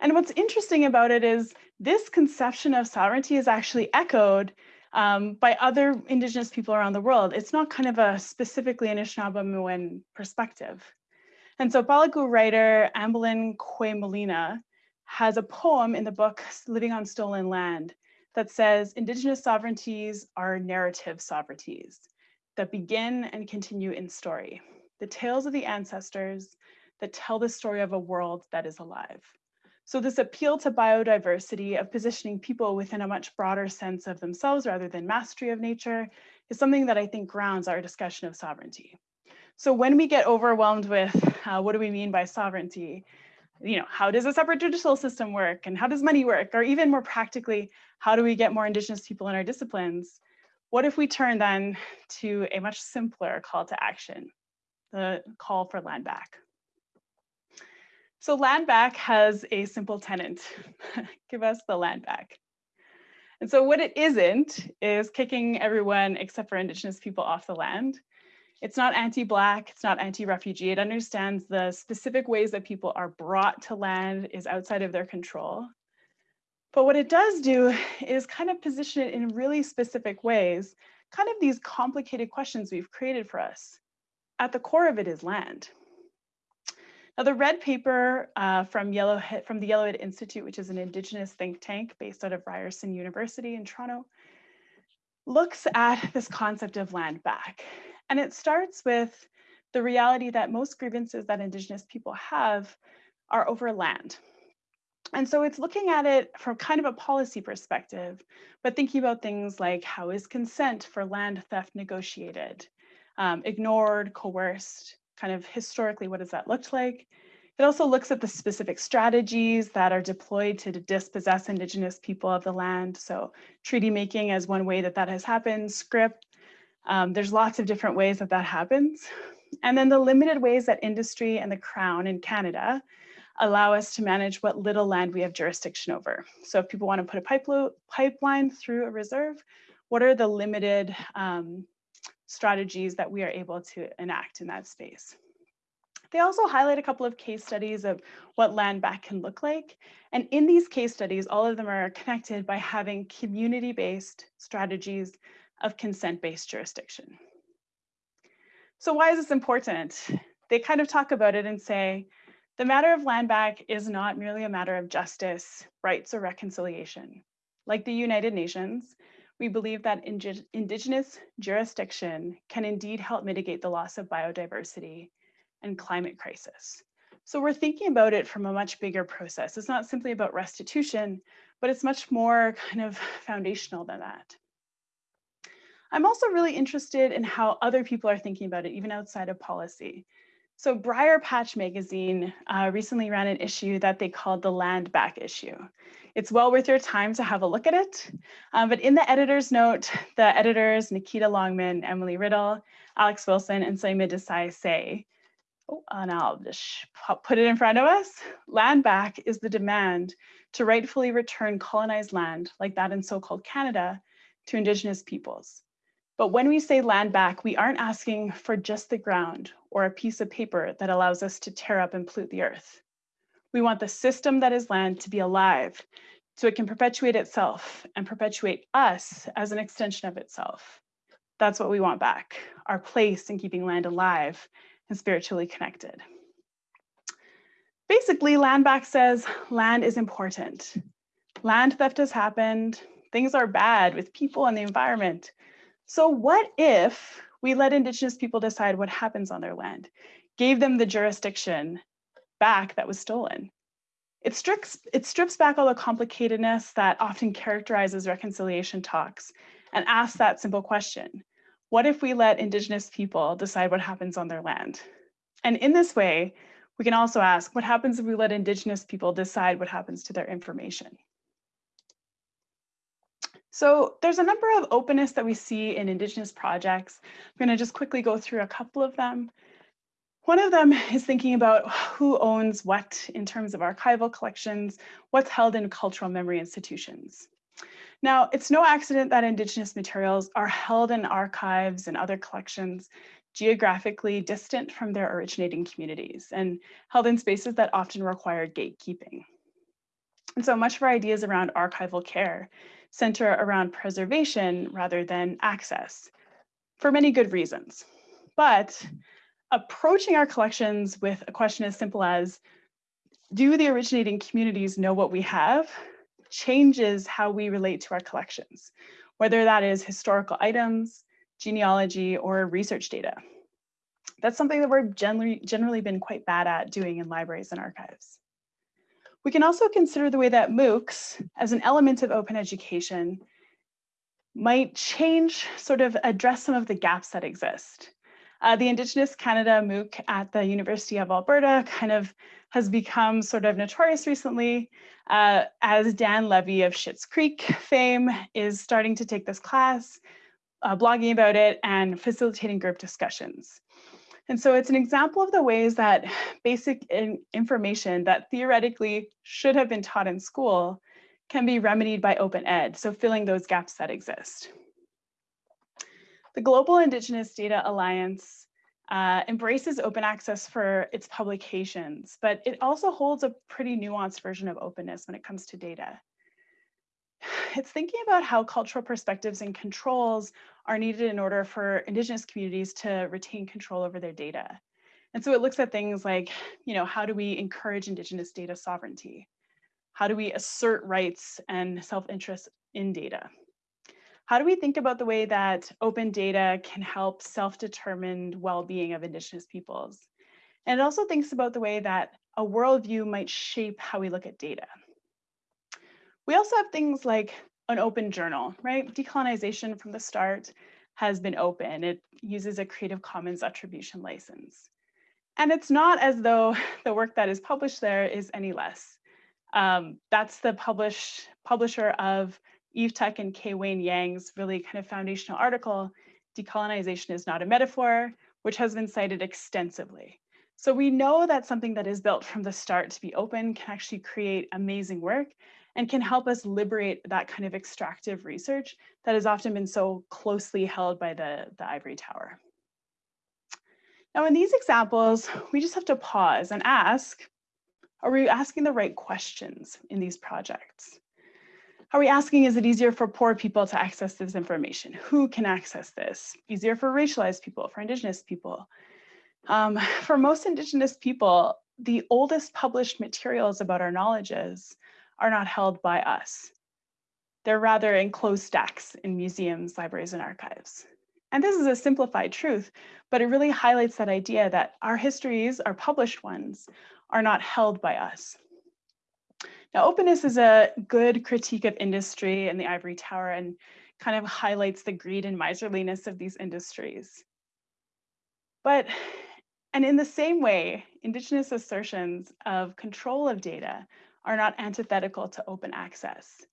And what's interesting about it is this conception of sovereignty is actually echoed um, by other indigenous people around the world. It's not kind of a specifically Anishinaabe perspective. And so Palyku writer Ambelin Kwaymullina has a poem in the book Living on Stolen Land that says indigenous sovereignties are narrative sovereignties that begin and continue in story, the tales of the ancestors that tell the story of a world that is alive. So this appeal to biodiversity of positioning people within a much broader sense of themselves rather than mastery of nature is something that I think grounds our discussion of sovereignty. So when we get overwhelmed with uh, what do we mean by sovereignty, you know, how does a separate judicial system work and how does money work? Or even more practically, how do we get more indigenous people in our disciplines? What if we turn then to a much simpler call to action, the call for land back? So land back has a simple tenant, give us the land back. And so what it isn't is kicking everyone except for indigenous people off the land. It's not anti-black, it's not anti-refugee. It understands the specific ways that people are brought to land is outside of their control. But what it does do is kind of position it in really specific ways, kind of these complicated questions we've created for us. At the core of it is land. Now, the red paper uh, from, Yellowhead, from the Yellowhead Institute, which is an Indigenous think tank based out of Ryerson University in Toronto, looks at this concept of land back. And it starts with the reality that most grievances that Indigenous people have are over land. And so it's looking at it from kind of a policy perspective, but thinking about things like how is consent for land theft negotiated, um, ignored, coerced, kind of historically, what does that look like? It also looks at the specific strategies that are deployed to dispossess Indigenous people of the land. So treaty making as one way that that has happened, scrip. Um, there's lots of different ways that that happens. And then the limited ways that industry and the Crown in Canada allow us to manage what little land we have jurisdiction over. So if people want to put a pipeline through a reserve, what are the limited um, strategies that we are able to enact in that space. They also highlight a couple of case studies of what land back can look like. And in these case studies, all of them are connected by having community-based strategies of consent-based jurisdiction. So why is this important? They kind of talk about it and say, the matter of land back is not merely a matter of justice, rights, or reconciliation. Like the United Nations, we believe that Indigenous jurisdiction can indeed help mitigate the loss of biodiversity and climate crisis. So we're thinking about it from a much bigger process. It's not simply about restitution, but it's much more kind of foundational than that. I'm also really interested in how other people are thinking about it, even outside of policy. So Briarpatch Magazine uh, recently ran an issue that they called the Land Back issue. It's well worth your time to have a look at it. Um, but in the editor's note, the editors, Nikita Longman, Emily Riddle, Alex Wilson, and Saima Desai say, oh, and I'll just put it in front of us, land back is the demand to rightfully return colonized land, like that in so-called Canada, to Indigenous peoples. But when we say land back, we aren't asking for just the ground or a piece of paper that allows us to tear up and pollute the earth. We want the system that is land to be alive so it can perpetuate itself and perpetuate us as an extension of itself. That's what we want back, our place in keeping land alive and spiritually connected. Basically, Land Back says land is important. Land theft has happened. Things are bad with people and the environment. So what if we let Indigenous people decide what happens on their land, gave them the jurisdiction back that was stolen? It strips, it strips back all the complicatedness that often characterizes reconciliation talks and asks that simple question. What if we let Indigenous people decide what happens on their land? And in this way, we can also ask, what happens if we let Indigenous people decide what happens to their information? So there's a number of openness that we see in Indigenous projects. I'm going to just quickly go through a couple of them. One of them is thinking about who owns what in terms of archival collections, what's held in cultural memory institutions. Now, it's no accident that Indigenous materials are held in archives and other collections geographically distant from their originating communities and held in spaces that often require gatekeeping. And so much of our ideas around archival care center around preservation rather than access for many good reasons. But approaching our collections with a question as simple as, do the originating communities know what we have changes how we relate to our collections, whether that is historical items, genealogy, or research data. That's something that we're generally, generally been quite bad at doing in libraries and archives. We can also consider the way that MOOCs, as an element of open education, might change, sort of address some of the gaps that exist. Uh, the Indigenous Canada MOOC at the University of Alberta kind of has become sort of notorious recently uh, as Dan Levy of Schitt's Creek fame is starting to take this class, uh, blogging about it and facilitating group discussions. And so it's an example of the ways that basic in information that theoretically should have been taught in school can be remedied by open ed, so filling those gaps that exist. The Global Indigenous Data Alliance uh, embraces open access for its publications, but it also holds a pretty nuanced version of openness when it comes to data. It's thinking about how cultural perspectives and controls are needed in order for Indigenous communities to retain control over their data. And so it looks at things like, you know, how do we encourage Indigenous data sovereignty? How do we assert rights and self-interest in data? How do we think about the way that open data can help self-determined well-being of Indigenous peoples? And it also thinks about the way that a worldview might shape how we look at data. We also have things like an open journal, right? Decolonization from the start has been open. It uses a Creative Commons attribution license. And it's not as though the work that is published there is any less. Um, that's the publish, publisher of Eve Tuck and K. Wayne Yang's really kind of foundational article, Decolonization is Not a Metaphor, which has been cited extensively. So we know that something that is built from the start to be open can actually create amazing work and can help us liberate that kind of extractive research that has often been so closely held by the, the ivory tower. Now in these examples, we just have to pause and ask, are we asking the right questions in these projects? Are we asking, is it easier for poor people to access this information? Who can access this? Easier for racialized people, for indigenous people? Um, for most indigenous people, the oldest published materials about our knowledges are not held by us. They're rather enclosed stacks in museums, libraries, and archives. And this is a simplified truth, but it really highlights that idea that our histories, our published ones, are not held by us. Now, openness is a good critique of industry and the ivory tower and kind of highlights the greed and miserliness of these industries. But, and in the same way, Indigenous assertions of control of data are not antithetical to open access,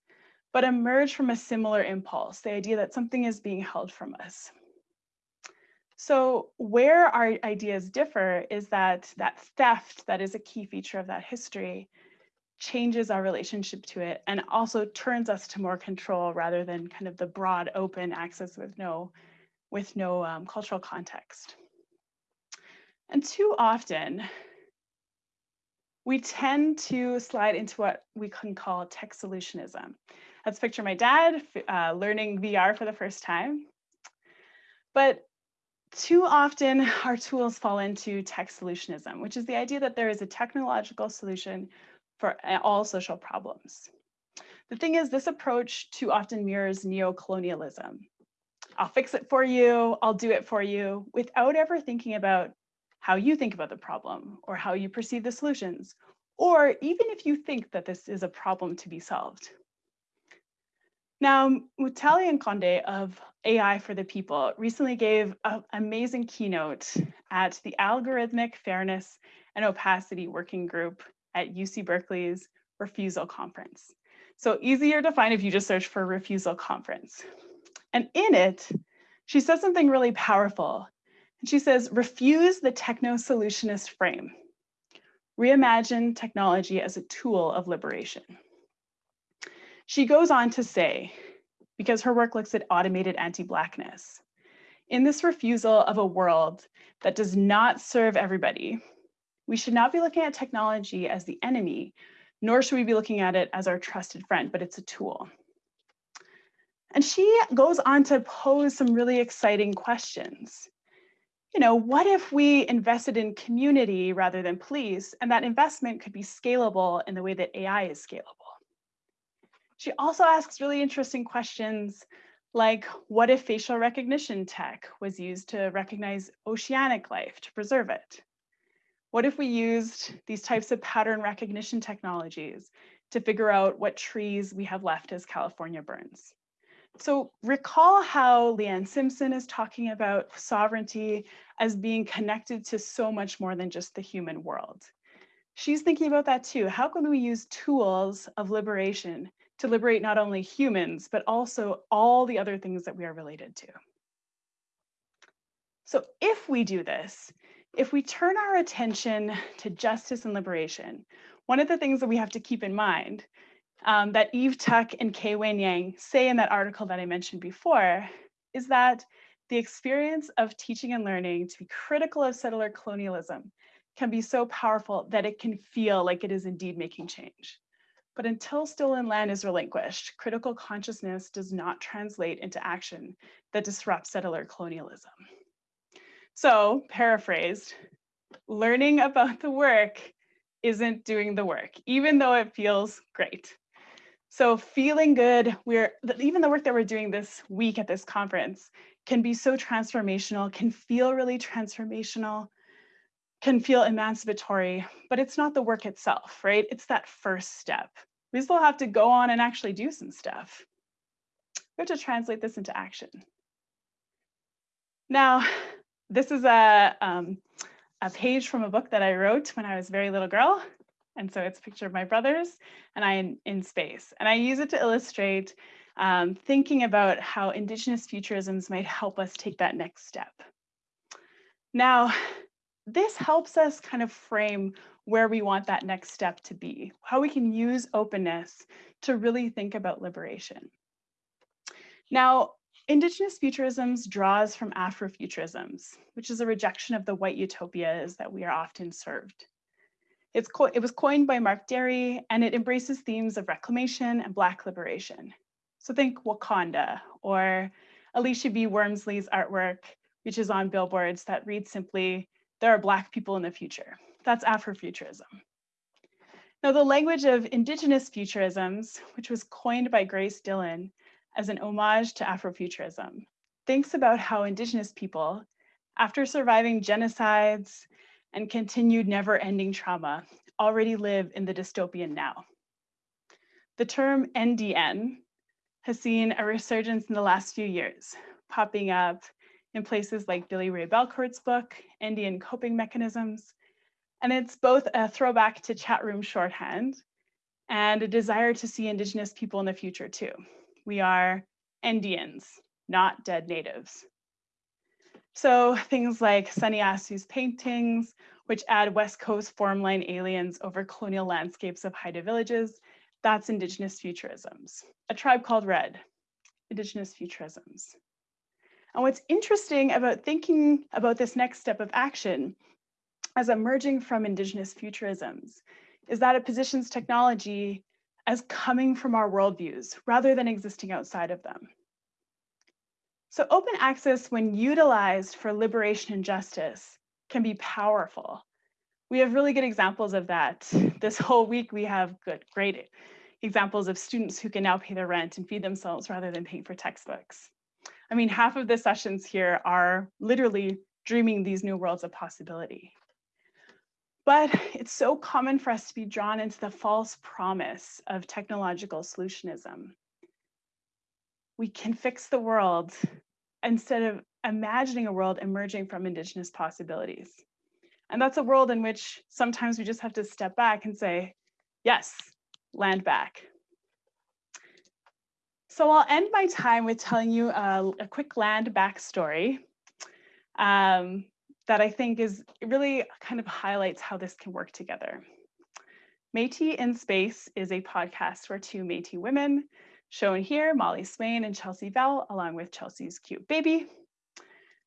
but emerge from a similar impulse, the idea that something is being held from us. So where our ideas differ is that that theft that is a key feature of that history changes our relationship to it and also turns us to more control rather than kind of the broad open access with no with no um, cultural context. And too often, we tend to slide into what we can call tech solutionism. Let's picture my dad uh, learning VR for the first time. But too often our tools fall into tech solutionism, which is the idea that there is a technological solution for all social problems. The thing is, this approach too often mirrors neo-colonialism. I'll fix it for you, I'll do it for you, without ever thinking about how you think about the problem or how you perceive the solutions, or even if you think that this is a problem to be solved. Now, Mutale Nkonde of AI for the People recently gave an amazing keynote at the Algorithmic Fairness and Opacity Working Group at UC Berkeley's Refusal Conference. So easier to find if you just search for Refusal Conference. And in it, she says something really powerful. And she says, refuse the techno-solutionist frame. Reimagine technology as a tool of liberation. She goes on to say, because her work looks at automated anti-Blackness, in this refusal of a world that does not serve everybody, we should not be looking at technology as the enemy, nor should we be looking at it as our trusted friend, but it's a tool. And she goes on to pose some really exciting questions. You know, what if we invested in community rather than police, and that investment could be scalable in the way that AI is scalable? She also asks really interesting questions like, what if facial recognition tech was used to recognize oceanic life to preserve it? What if we used these types of pattern recognition technologies to figure out what trees we have left as California burns? So recall how Leanne Simpson is talking about sovereignty as being connected to so much more than just the human world. She's thinking about that too. How can we use tools of liberation to liberate not only humans, but also all the other things that we are related to. So if we do this, if we turn our attention to justice and liberation, one of the things that we have to keep in mind um, that Eve Tuck and K. Wayne Yang say in that article that I mentioned before is that the experience of teaching and learning to be critical of settler colonialism can be so powerful that it can feel like it is indeed making change. But until stolen land is relinquished, critical consciousness does not translate into action that disrupts settler colonialism. So, paraphrased, learning about the work isn't doing the work, even though it feels great. So feeling good, we're even the work that we're doing this week at this conference can be so transformational, can feel really transformational, can feel emancipatory, but it's not the work itself, right? It's that first step. We still have to go on and actually do some stuff. We have to translate this into action. Now, this is a, um, a page from a book that I wrote when I was a very little girl. And so it's a picture of my brothers and I in, in space. And I use it to illustrate um, thinking about how Indigenous futurisms might help us take that next step. Now, this helps us kind of frame where we want that next step to be, how we can use openness to really think about liberation. Now, Indigenous futurisms draws from Afrofuturisms, which is a rejection of the white utopias that we are often served. It's it was coined by Mark Dery, and it embraces themes of reclamation and Black liberation. So think Wakanda or Alisha B. Wormsley's artwork, which is on billboards that reads simply, there are Black people in the future. That's Afrofuturism. Now, the language of Indigenous futurisms, which was coined by Grace Dillon as an homage to Afrofuturism, thinks about how Indigenous people, after surviving genocides and continued never-ending trauma, already live in the dystopian now. The term NDN has seen a resurgence in the last few years, popping up in places like Billy Ray Belcourt's book, Indian Coping Mechanisms. And it's both a throwback to chat room shorthand and a desire to see Indigenous people in the future too. We are Indians, not dead natives. So things like Sonny Assu's paintings, which add West Coast formline aliens over colonial landscapes of Haida villages, that's Indigenous futurisms. A tribe called Red, Indigenous futurisms. And what's interesting about thinking about this next step of action as emerging from Indigenous futurisms is that it positions technology as coming from our worldviews rather than existing outside of them. So open access, when utilized for liberation and justice, can be powerful. We have really good examples of that. This whole week, we have good, great examples of students who can now pay their rent and feed themselves rather than paying for textbooks. I mean, half of the sessions here are literally dreaming these new worlds of possibility. But it's so common for us to be drawn into the false promise of technological solutionism. We can fix the world instead of imagining a world emerging from Indigenous possibilities. And that's a world in which sometimes we just have to step back and say, yes, land back. So I'll end my time with telling you a, a quick land back story um, that I think is really kind of highlights how this can work together. Métis in Space is a podcast where two Métis women, shown here, Molly Swain and Chelsea Vowel, along with Chelsea's cute baby,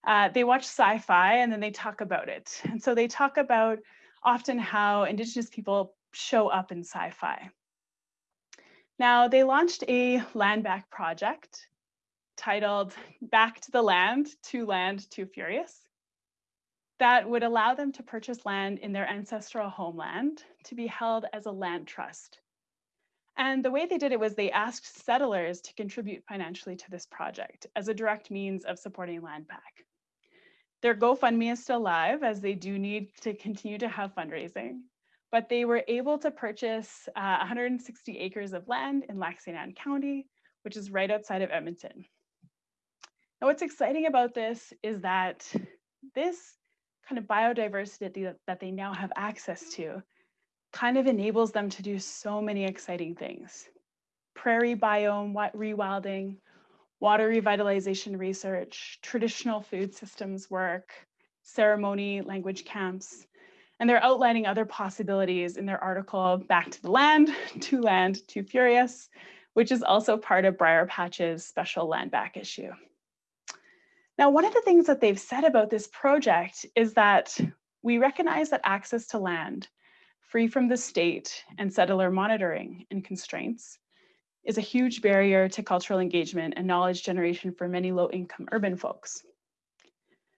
uh, they watch sci-fi and then they talk about it. And so they talk about often how Indigenous people show up in sci-fi. Now they launched a land back project titled Back to the Land, To Land, Too Furious, that would allow them to purchase land in their ancestral homeland to be held as a land trust. And the way they did it was they asked settlers to contribute financially to this project as a direct means of supporting land back. Their GoFundMe is still live as they do need to continue to have fundraising, but they were able to purchase uh, 160 acres of land in Lac St. Anne County, which is right outside of Edmonton. Now, what's exciting about this is that this kind of biodiversity that they now have access to kind of enables them to do so many exciting things. Prairie biome rewilding, water revitalization research, traditional food systems work, ceremony language camps, and they're outlining other possibilities in their article, Back to the Land, To Land, Too Furious, which is also part of Briarpatch's special land back issue. Now, one of the things that they've said about this project is that we recognize that access to land, free from the state and settler monitoring and constraints, is a huge barrier to cultural engagement and knowledge generation for many low-income urban folks.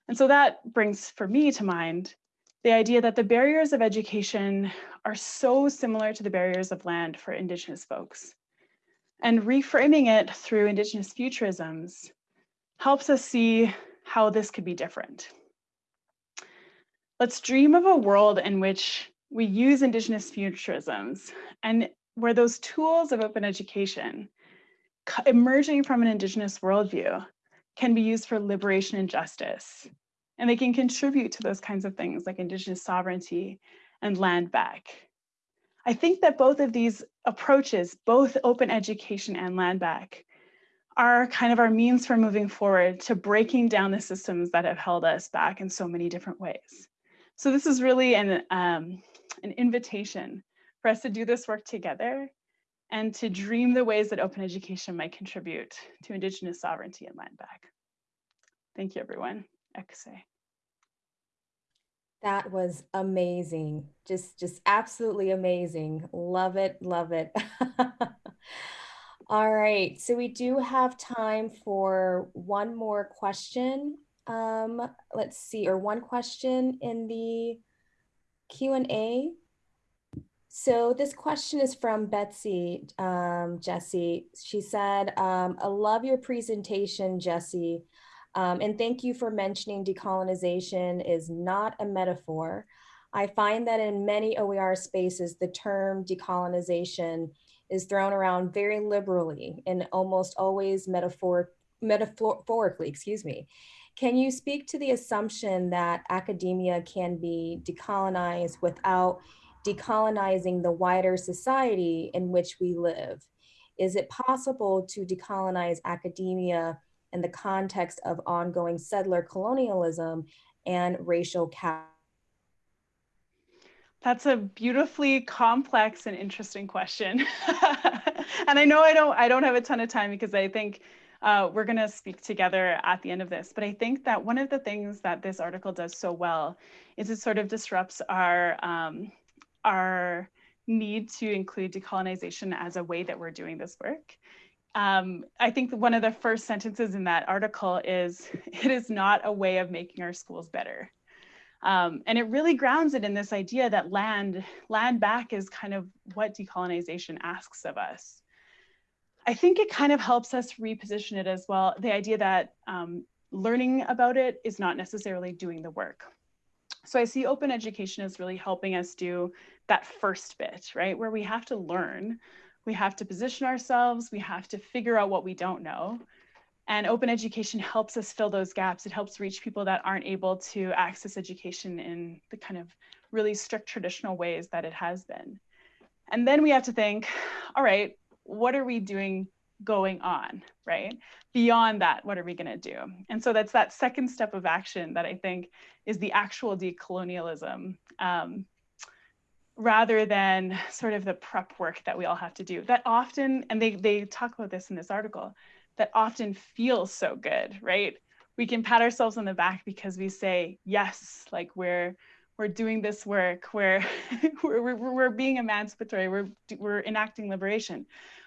And so that brings for me to mind the idea that the barriers of education are so similar to the barriers of land for Indigenous folks. And reframing it through Indigenous futurisms helps us see how this could be different. Let's dream of a world in which we use Indigenous futurisms and where those tools of open education emerging from an Indigenous worldview can be used for liberation and justice. And they can contribute to those kinds of things like Indigenous sovereignty and land back. I think that both of these approaches, both open education and land back, are kind of our means for moving forward to breaking down the systems that have held us back in so many different ways. So this is really an, um, an invitation for us to do this work together and to dream the ways that open education might contribute to Indigenous sovereignty and land back. Thank you, everyone. Ekse. That was amazing. Just, just absolutely amazing. Love it, love it. All right, so we do have time for one more question. Um, let's see, or one question in the Q&A. So this question is from Betsy, um, Jesse. She said, um, I love your presentation, Jesse. Um, and thank you for mentioning decolonization is not a metaphor. I find that in many OER spaces, the term decolonization is thrown around very liberally and almost always metaphor, metaphorically, excuse me. Can you speak to the assumption that academia can be decolonized without decolonizing the wider society in which we live? Is it possible to decolonize academia in the context of ongoing settler colonialism and racial cap? That's a beautifully complex and interesting question. and I know I don't I don't have a ton of time because I think uh, we're going to speak together at the end of this. But I think that one of the things that this article does so well is it sort of disrupts our um, our need to include decolonization as a way that we're doing this work. um, I think one of the first sentences in that article is, it is not a way of making our schools better. Um, and it really grounds it in this idea that land, land back is kind of what decolonization asks of us. I think it kind of helps us reposition it as well. The idea that um, learning about it is not necessarily doing the work. So I see open education as really helping us do that first bit, right? Where we have to learn, we have to position ourselves, we have to figure out what we don't know. And open education helps us fill those gaps. It helps reach people that aren't able to access education in the kind of really strict traditional ways that it has been. And then we have to think, all right, what are we doing going on, right? Beyond that, what are we going to do? And so that's that second step of action that I think is the actual decolonialism um, rather than sort of the prep work that we all have to do that often, and they, they talk about this in this article, that often feels so good, right? We can pat ourselves on the back because we say, yes, like we're, we're doing this work, we're, we're, we're, we're being emancipatory, we're, we're enacting liberation.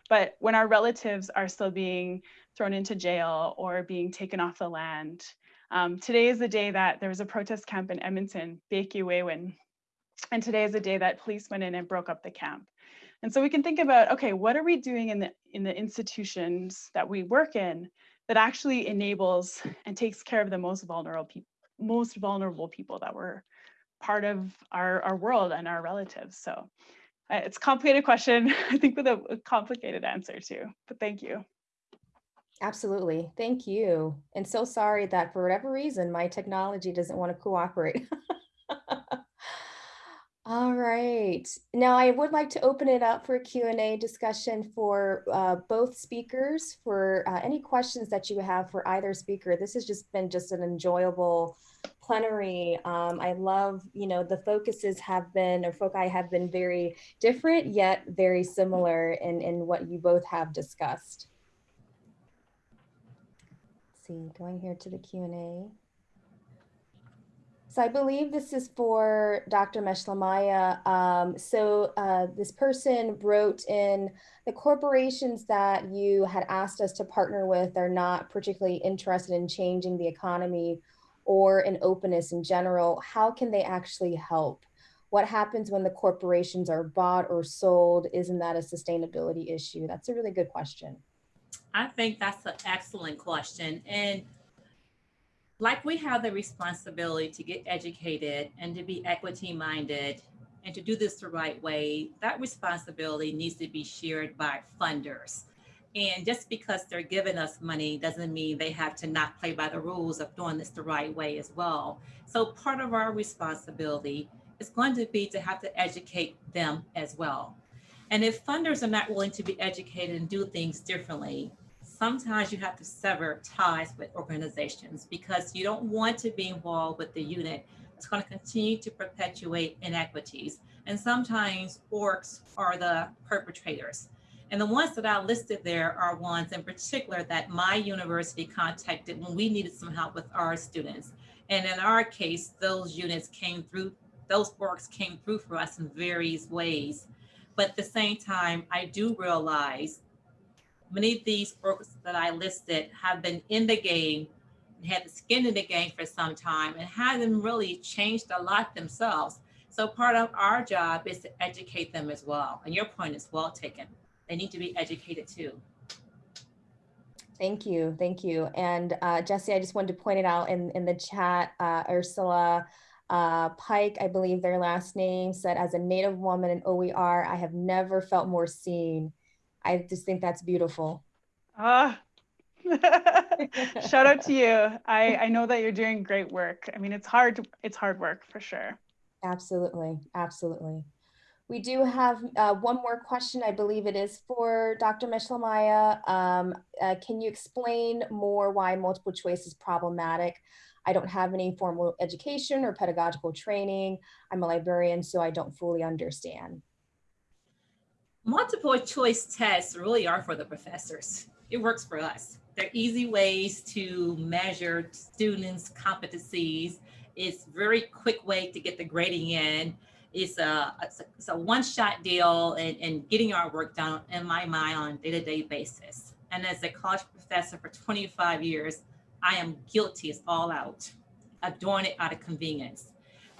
But when our relatives are still being thrown into jail or being taken off the land, um, today is the day that there was a protest camp in Edmonton, Pekiwewin, and today is the day that police went in and broke up the camp. And so we can think about, okay, what are we doing in the, in the institutions that we work in that actually enables and takes care of the most vulnerable people, most vulnerable people that were part of our, our world and our relatives. So it's a complicated question, I think with a, complicated answer too, but thank you. Absolutely. Thank you. And so sorry that for whatever reason, my technology doesn't want to cooperate. All right. Now I would like to open it up for a Q&A discussion for uh, both speakers for uh, any questions that you have for either speaker. This has just been just an enjoyable plenary. Um, I love, you know, the focuses have been, or foci have been very different, yet very similar in, in what you both have discussed. Let's see, going here to the Q&A. So I believe this is for Dr. Meshelemiah. Um, so uh, this person wrote in the corporations that you had asked us to partner with are not particularly interested in changing the economy or an openness in general. How can they actually help? What happens when the corporations are bought or sold? Isn't that a sustainability issue? That's a really good question. I think that's an excellent question. And like we have the responsibility to get educated and to be equity minded and to do this the right way, that responsibility needs to be shared by funders. And just because they're giving us money doesn't mean they have to not play by the rules of doing this the right way as well. So part of our responsibility is going to be to have to educate them as well. And if funders are not willing to be educated and do things differently, sometimes you have to sever ties with organizations because you don't want to be involved with the unit that's going to continue to perpetuate inequities. And sometimes orgs are the perpetrators. And the ones that I listed there are ones in particular that my university contacted when we needed some help with our students. And in our case, those units came through, those orgs came through for us in various ways. But at the same time, I do realize many of these orgs that I listed have been in the game, had the skin in the game for some time and hasn't really changed a lot themselves. So part of our job is to educate them as well. And your point is well taken. They need to be educated too. Thank you. Thank you. And uh, Jesse, I just wanted to point it out in, in the chat, uh, Ursula uh, Pike, I believe their last name said, as a Native woman in OER, I have never felt more seen. I just think that's beautiful. Ah, shout out to you. I, I know that you're doing great work. I mean, it's hard, it's hard work for sure. Absolutely, absolutely. We do have uh, one more question. I believe it is for Dr. Meshelemiah. Um, uh, can you explain more why multiple choice is problematic? I don't have any formal education or pedagogical training. I'm a librarian, so I don't fully understand. Multiple choice tests really are for the professors. It works for us. They're easy ways to measure students' competencies. It's very quick way to get the grading in. It's a, it's a, one-shot deal and, and getting our work done in my mind on a day-to-day -day basis. and as a college professor for 25 years, I am guilty as all out of doing it out of convenience.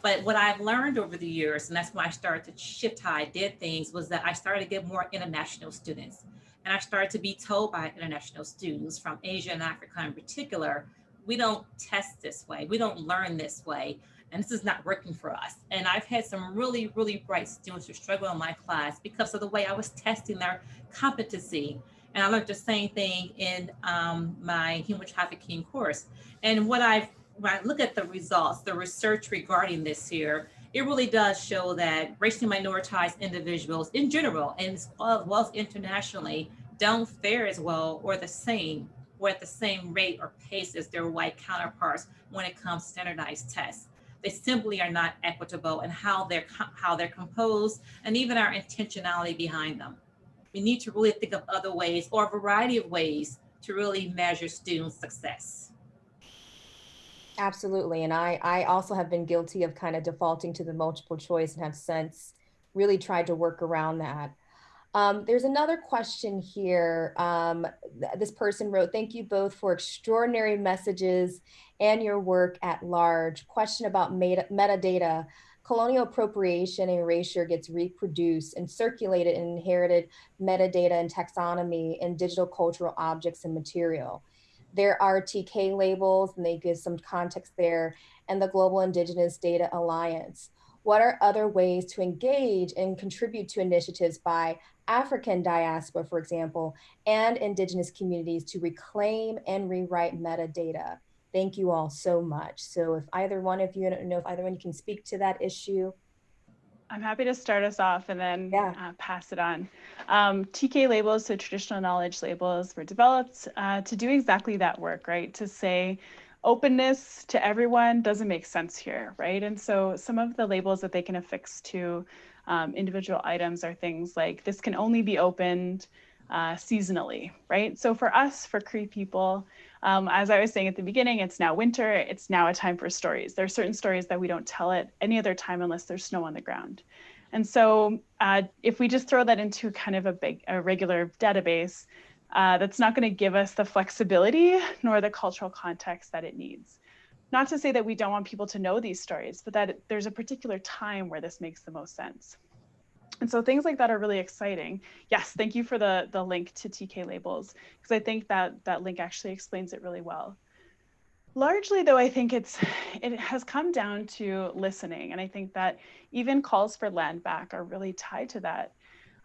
But what I've learned over the years, and that's when I started to shift how I did things, was that I started to get more international students. And I started to be told by international students from Asia and Africa in particular, we don't test this way, we don't learn this way, and this is not working for us. And I've had some really, really bright students who struggle in my class because of the way I was testing their competency. And I learned the same thing in um, my human trafficking course. And what I've when I look at the results, the research regarding this here, it really does show that racially minoritized individuals in general, and as well as internationally, don't fare as well or the same or at the same rate or pace as their white counterparts when it comes to standardized tests. They simply are not equitable and how they're how they're composed and even our intentionality behind them. We need to really think of other ways or a variety of ways to really measure student success. Absolutely. And I, I also have been guilty of kind of defaulting to the multiple choice and have since really tried to work around that. Um, there's another question here. Um, th this person wrote, thank you both for extraordinary messages and your work at large. Question about meta metadata. Colonial appropriation and erasure gets reproduced and circulated in inherited metadata and taxonomy in digital cultural objects and material there are TK labels and they give some context there and the Global Indigenous Data Alliance. What are other ways to engage and contribute to initiatives by African diaspora, for example, and indigenous communities to reclaim and rewrite metadata? Thank you all so much. So if either one of you, I don't know if either one you can speak to that issue. I'm happy to start us off and then yeah. uh, pass it on. Um, TK labels, so traditional knowledge labels, were developed uh, to do exactly that work, right? To say openness to everyone doesn't make sense here, right? And so some of the labels that they can affix to um, individual items are things like this can only be opened uh, seasonally, right? So for us, for Cree people, um, as I was saying at the beginning, it's now winter, it's now a time for stories. There are certain stories that we don't tell at any other time unless there's snow on the ground. And so uh, if we just throw that into kind of a big, a regular database, uh, that's not gonna give us the flexibility nor the cultural context that it needs. Not to say that we don't want people to know these stories, but that there's a particular time where this makes the most sense. And so things like that are really exciting. Yes, thank you for the, the link to TK labels, because I think that that link actually explains it really well. Largely though, I think it's it has come down to listening. And I think that even calls for land back are really tied to that.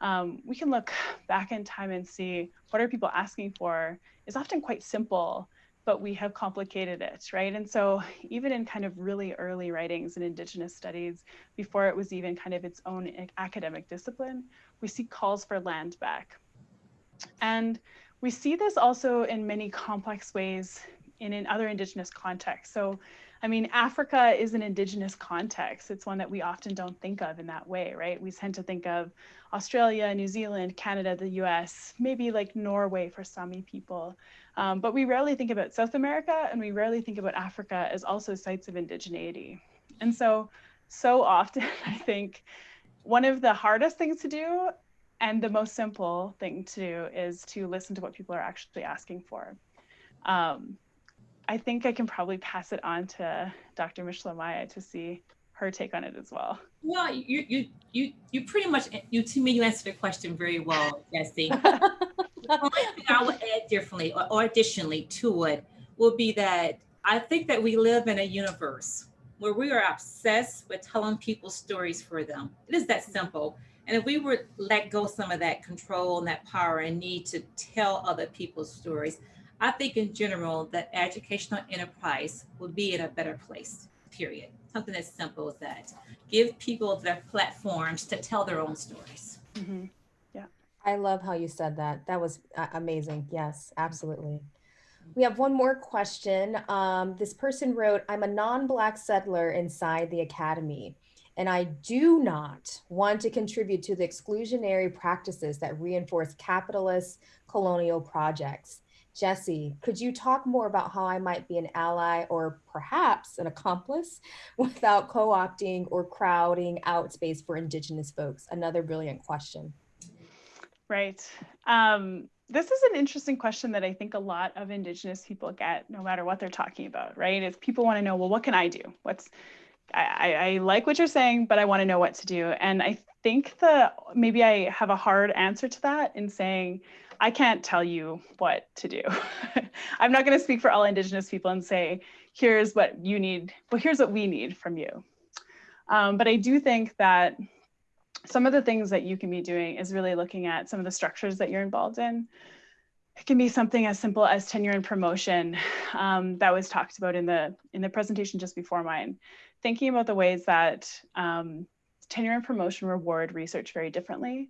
Um, we can look back in time and see what are people asking for is often quite simple but we have complicated it, right? And so even in kind of really early writings in Indigenous studies, before it was even kind of its own academic discipline, we see calls for land back. And we see this also in many complex ways in, in other Indigenous contexts. So, I mean, Africa is an Indigenous context. It's one that we often don't think of in that way, right? We tend to think of Australia, New Zealand, Canada, the US, maybe like Norway for Sami people. Um, but we rarely think about South America and we rarely think about Africa as also sites of indigeneity. And so, so often, I think one of the hardest things to do and the most simple thing to do is to listen to what people are actually asking for. Um, I think I can probably pass it on to Dr. Meshelemiah to see her take on it as well. Well, you you you you pretty much you to me you answered the question very well, Jesse. the only thing I would add differently or, or additionally to it would be that I think that we live in a universe where we are obsessed with telling people stories for them. It is that simple. And if we were let go some of that control and that power and need to tell other people's stories, I think in general that educational enterprise would be in a better place, period. Something as simple as that. Give people their platforms to tell their own stories. Mm -hmm. I love how you said that. That was uh, amazing. Yes, absolutely. We have one more question. Um, this person wrote, I'm a non-Black settler inside the academy, and I do not want to contribute to the exclusionary practices that reinforce capitalist colonial projects. Jesse, could you talk more about how I might be an ally or perhaps an accomplice without co-opting or crowding out space for Indigenous folks? Another brilliant question. Right. Um, this is an interesting question that I think a lot of Indigenous people get, no matter what they're talking about, right? Is people want to know, well, what can I do? What's I, I like what you're saying, but I want to know what to do. And I think the maybe I have a hard answer to that in saying I can't tell you what to do. I'm not going to speak for all Indigenous people and say, here's what you need, but here's what we need from you. Um, but I do think that some of the things that you can be doing is really looking at some of the structures that you're involved in. It can be something as simple as tenure and promotion um, that was talked about in the in the presentation just before mine. Thinking about the ways that um, tenure and promotion reward research very differently.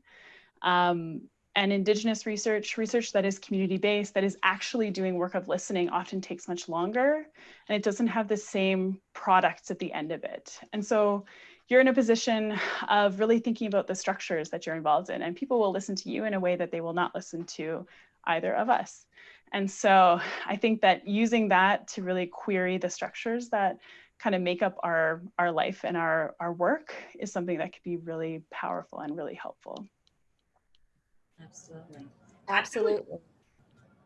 Um, and Indigenous research, research that is community-based, that is actually doing work of listening often takes much longer and it doesn't have the same products at the end of it. And so you're in a position of really thinking about the structures that you're involved in and people will listen to you in a way that they will not listen to either of us. And so I think that using that to really query the structures that kind of make up our, our life and our, our work is something that could be really powerful and really helpful. Absolutely. Absolutely.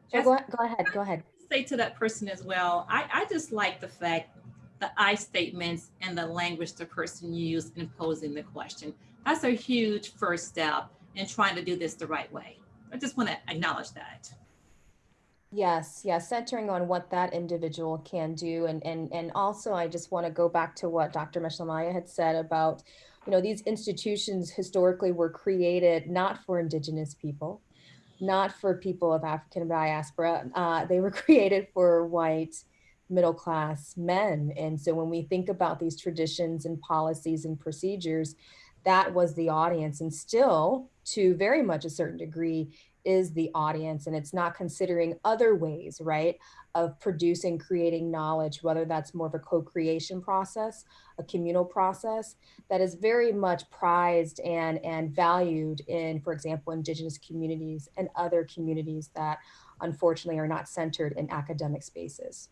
So go, go ahead, go ahead. Say to that person as well, I, I just like the fact the I statements and the language the person used in posing the question. That's a huge first step in trying to do this the right way. I just want to acknowledge that. Yes, yes, centering on what that individual can do. And, and, and also, I just want to go back to what Dr. Meshelemiah had said about, you know, these institutions historically were created not for Indigenous people, not for people of African diaspora. Uh, they were created for white middle class men. And so when we think about these traditions and policies and procedures, that was the audience and still to very much a certain degree is the audience and it's not considering other ways right of producing creating knowledge whether that's more of a co-creation process a communal process that is very much prized and and valued in for example indigenous communities and other communities that unfortunately are not centered in academic spaces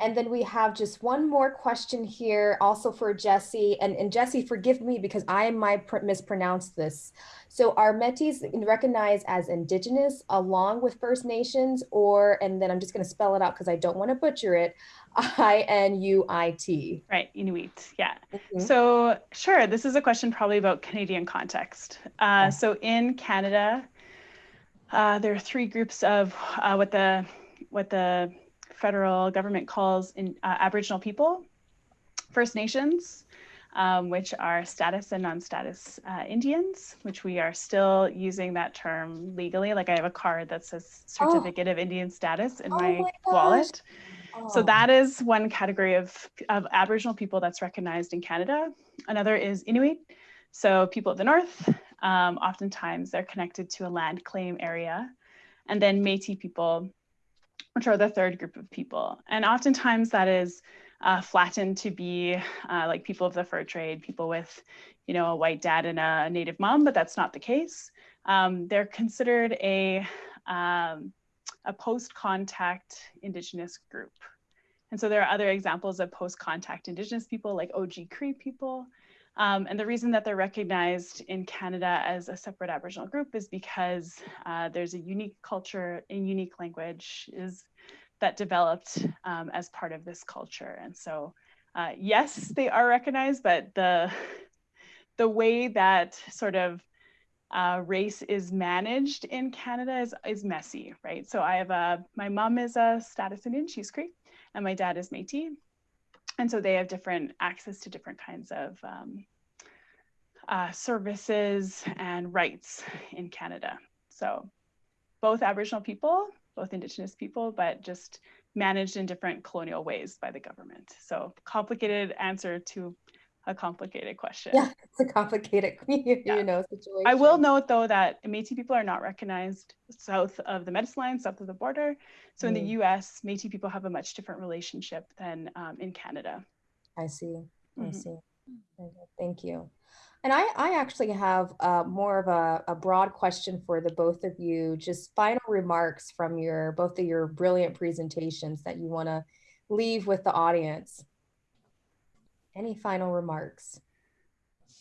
and then we have just one more question here also for Jesse. And, and Jesse, forgive me because I might mispronounce this. So are Métis recognized as indigenous along with First Nations or, and then I'm just going to spell it out because I don't want to butcher it, I-N-U-I-T. Right, Inuit, yeah. Mm -hmm. So sure, this is a question probably about Canadian context. Uh. So in Canada, uh, there are three groups of uh, what the, what the federal government calls in, uh, Aboriginal people, First Nations, um, which are status and non-status uh, Indians, which we are still using that term legally. Like I have a card that says certificate oh. of Indian status in oh my, my wallet. Oh. So that is one category of, of Aboriginal people that's recognized in Canada. Another is Inuit. So people of the North, um, oftentimes they're connected to a land claim area. And then Métis people, which are the third group of people. And oftentimes that is uh, flattened to be uh, like people of the fur trade, people with, you know, a white dad and a native mom, but that's not the case. Um, they're considered a, um, a post-contact indigenous group. And so there are other examples of post-contact indigenous people like Oji-Cree people, um, and the reason that they're recognized in Canada as a separate Aboriginal group is because uh, there's a unique culture and unique language is that developed um, as part of this culture. And so, uh, yes, they are recognized, but the, the way that sort of uh, race is managed in Canada is, is messy, right? So I have a, my mom is a status Indian, she's Cree, and my dad is Métis. And so they have different access to different kinds of um, uh, services and rights in Canada. So both Aboriginal people, both Indigenous people, but just managed in different colonial ways by the government. So complicated answer to a complicated question. Yeah, it's a complicated, you yeah. know, situation. I will note though that Métis people are not recognized south of the medicine line, south of the border. So mm. in the mm. US, Métis people have a much different relationship than um, in Canada. I see, I mm -hmm. see. Thank you. And I, I actually have uh, more of a, a broad question for the both of you, just final remarks from your both of your brilliant presentations that you want to leave with the audience. Any final remarks?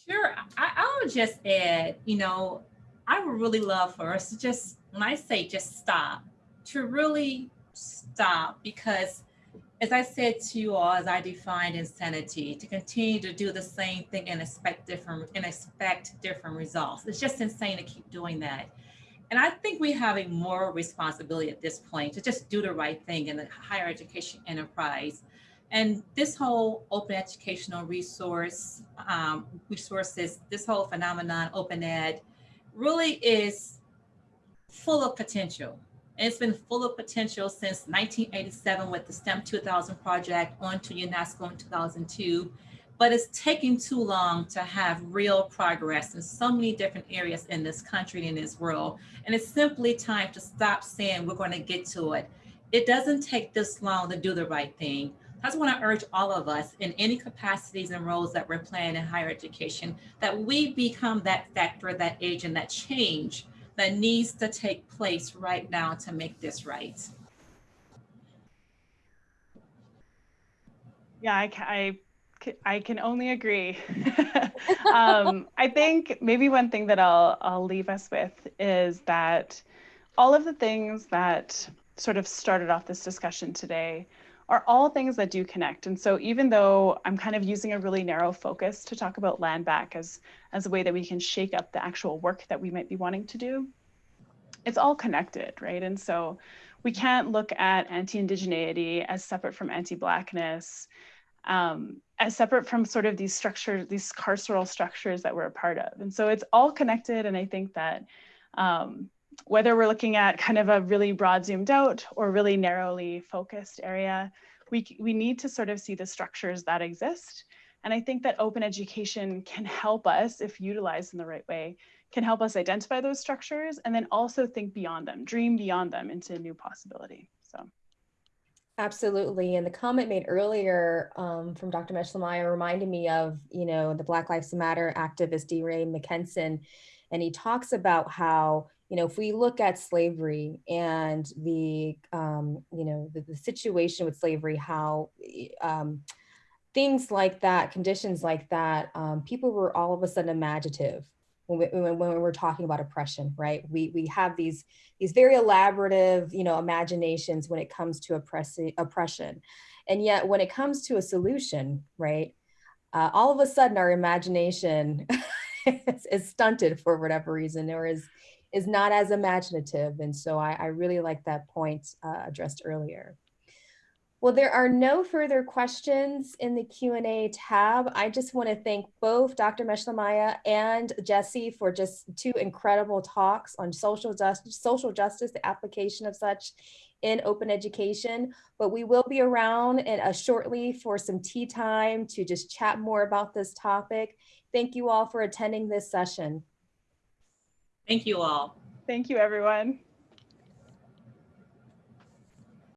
Sure. I, I'll just add, you know, I would really love for us to just, when I say just stop, to really stop because as I said to you all, as I defined insanity, to continue to do the same thing and expect different and expect different results. It's just insane to keep doing that. And I think we have a moral responsibility at this point to just do the right thing in the higher education enterprise. And this whole open educational resource um, resources, this whole phenomenon, open ed, really is full of potential. And it's been full of potential since 1987 with the STEM 2000 project on to UNESCO in 2002. But it's taking too long to have real progress in so many different areas in this country and in this world. And it's simply time to stop saying we're going to get to it. It doesn't take this long to do the right thing. I just want to urge all of us in any capacities and roles that we're playing in higher education, that we become that factor, that agent, that change that needs to take place right now to make this right. Yeah, I, I, I can only agree. um, I think maybe one thing that I'll, I'll leave us with is that all of the things that sort of started off this discussion today are all things that do connect. And so even though I'm kind of using a really narrow focus to talk about land back as, as a way that we can shake up the actual work that we might be wanting to do, it's all connected, right? And so we can't look at anti-indigeneity as separate from anti-blackness, um, as separate from sort of these structures, these carceral structures that we're a part of. And so it's all connected. And I think that um, whether we're looking at kind of a really broad zoomed out or really narrowly focused area, we, we need to sort of see the structures that exist. And I think that open education can help us, if utilized in the right way, can help us identify those structures and then also think beyond them, dream beyond them into a new possibility. So. Absolutely. And the comment made earlier um, from Dr. Meshelemiah reminded me of, you know, the Black Lives Matter activist DeRay Mckesson. And he talks about how you know, if we look at slavery and the, um, you know, the, the, situation with slavery, how um, things like that, conditions like that, um, people were all of a sudden imaginative when, we, when, we're talking about oppression, right? We, we have these, these very elaborative, you know, imaginations when it comes to oppressing, oppression. And yet when it comes to a solution, right, uh, all of a sudden our imagination is, is stunted for whatever reason or is is not as imaginative. And so I, I really like that point uh, addressed earlier. Well, there are no further questions in the Q&A tab. I just want to thank both Dr. Meshelemiah and Jesse for just two incredible talks on social justice, social justice, the application of such in open education. But we will be around in a shortly for some tea time to just chat more about this topic. Thank you all for attending this session. Thank you all. Thank you, everyone.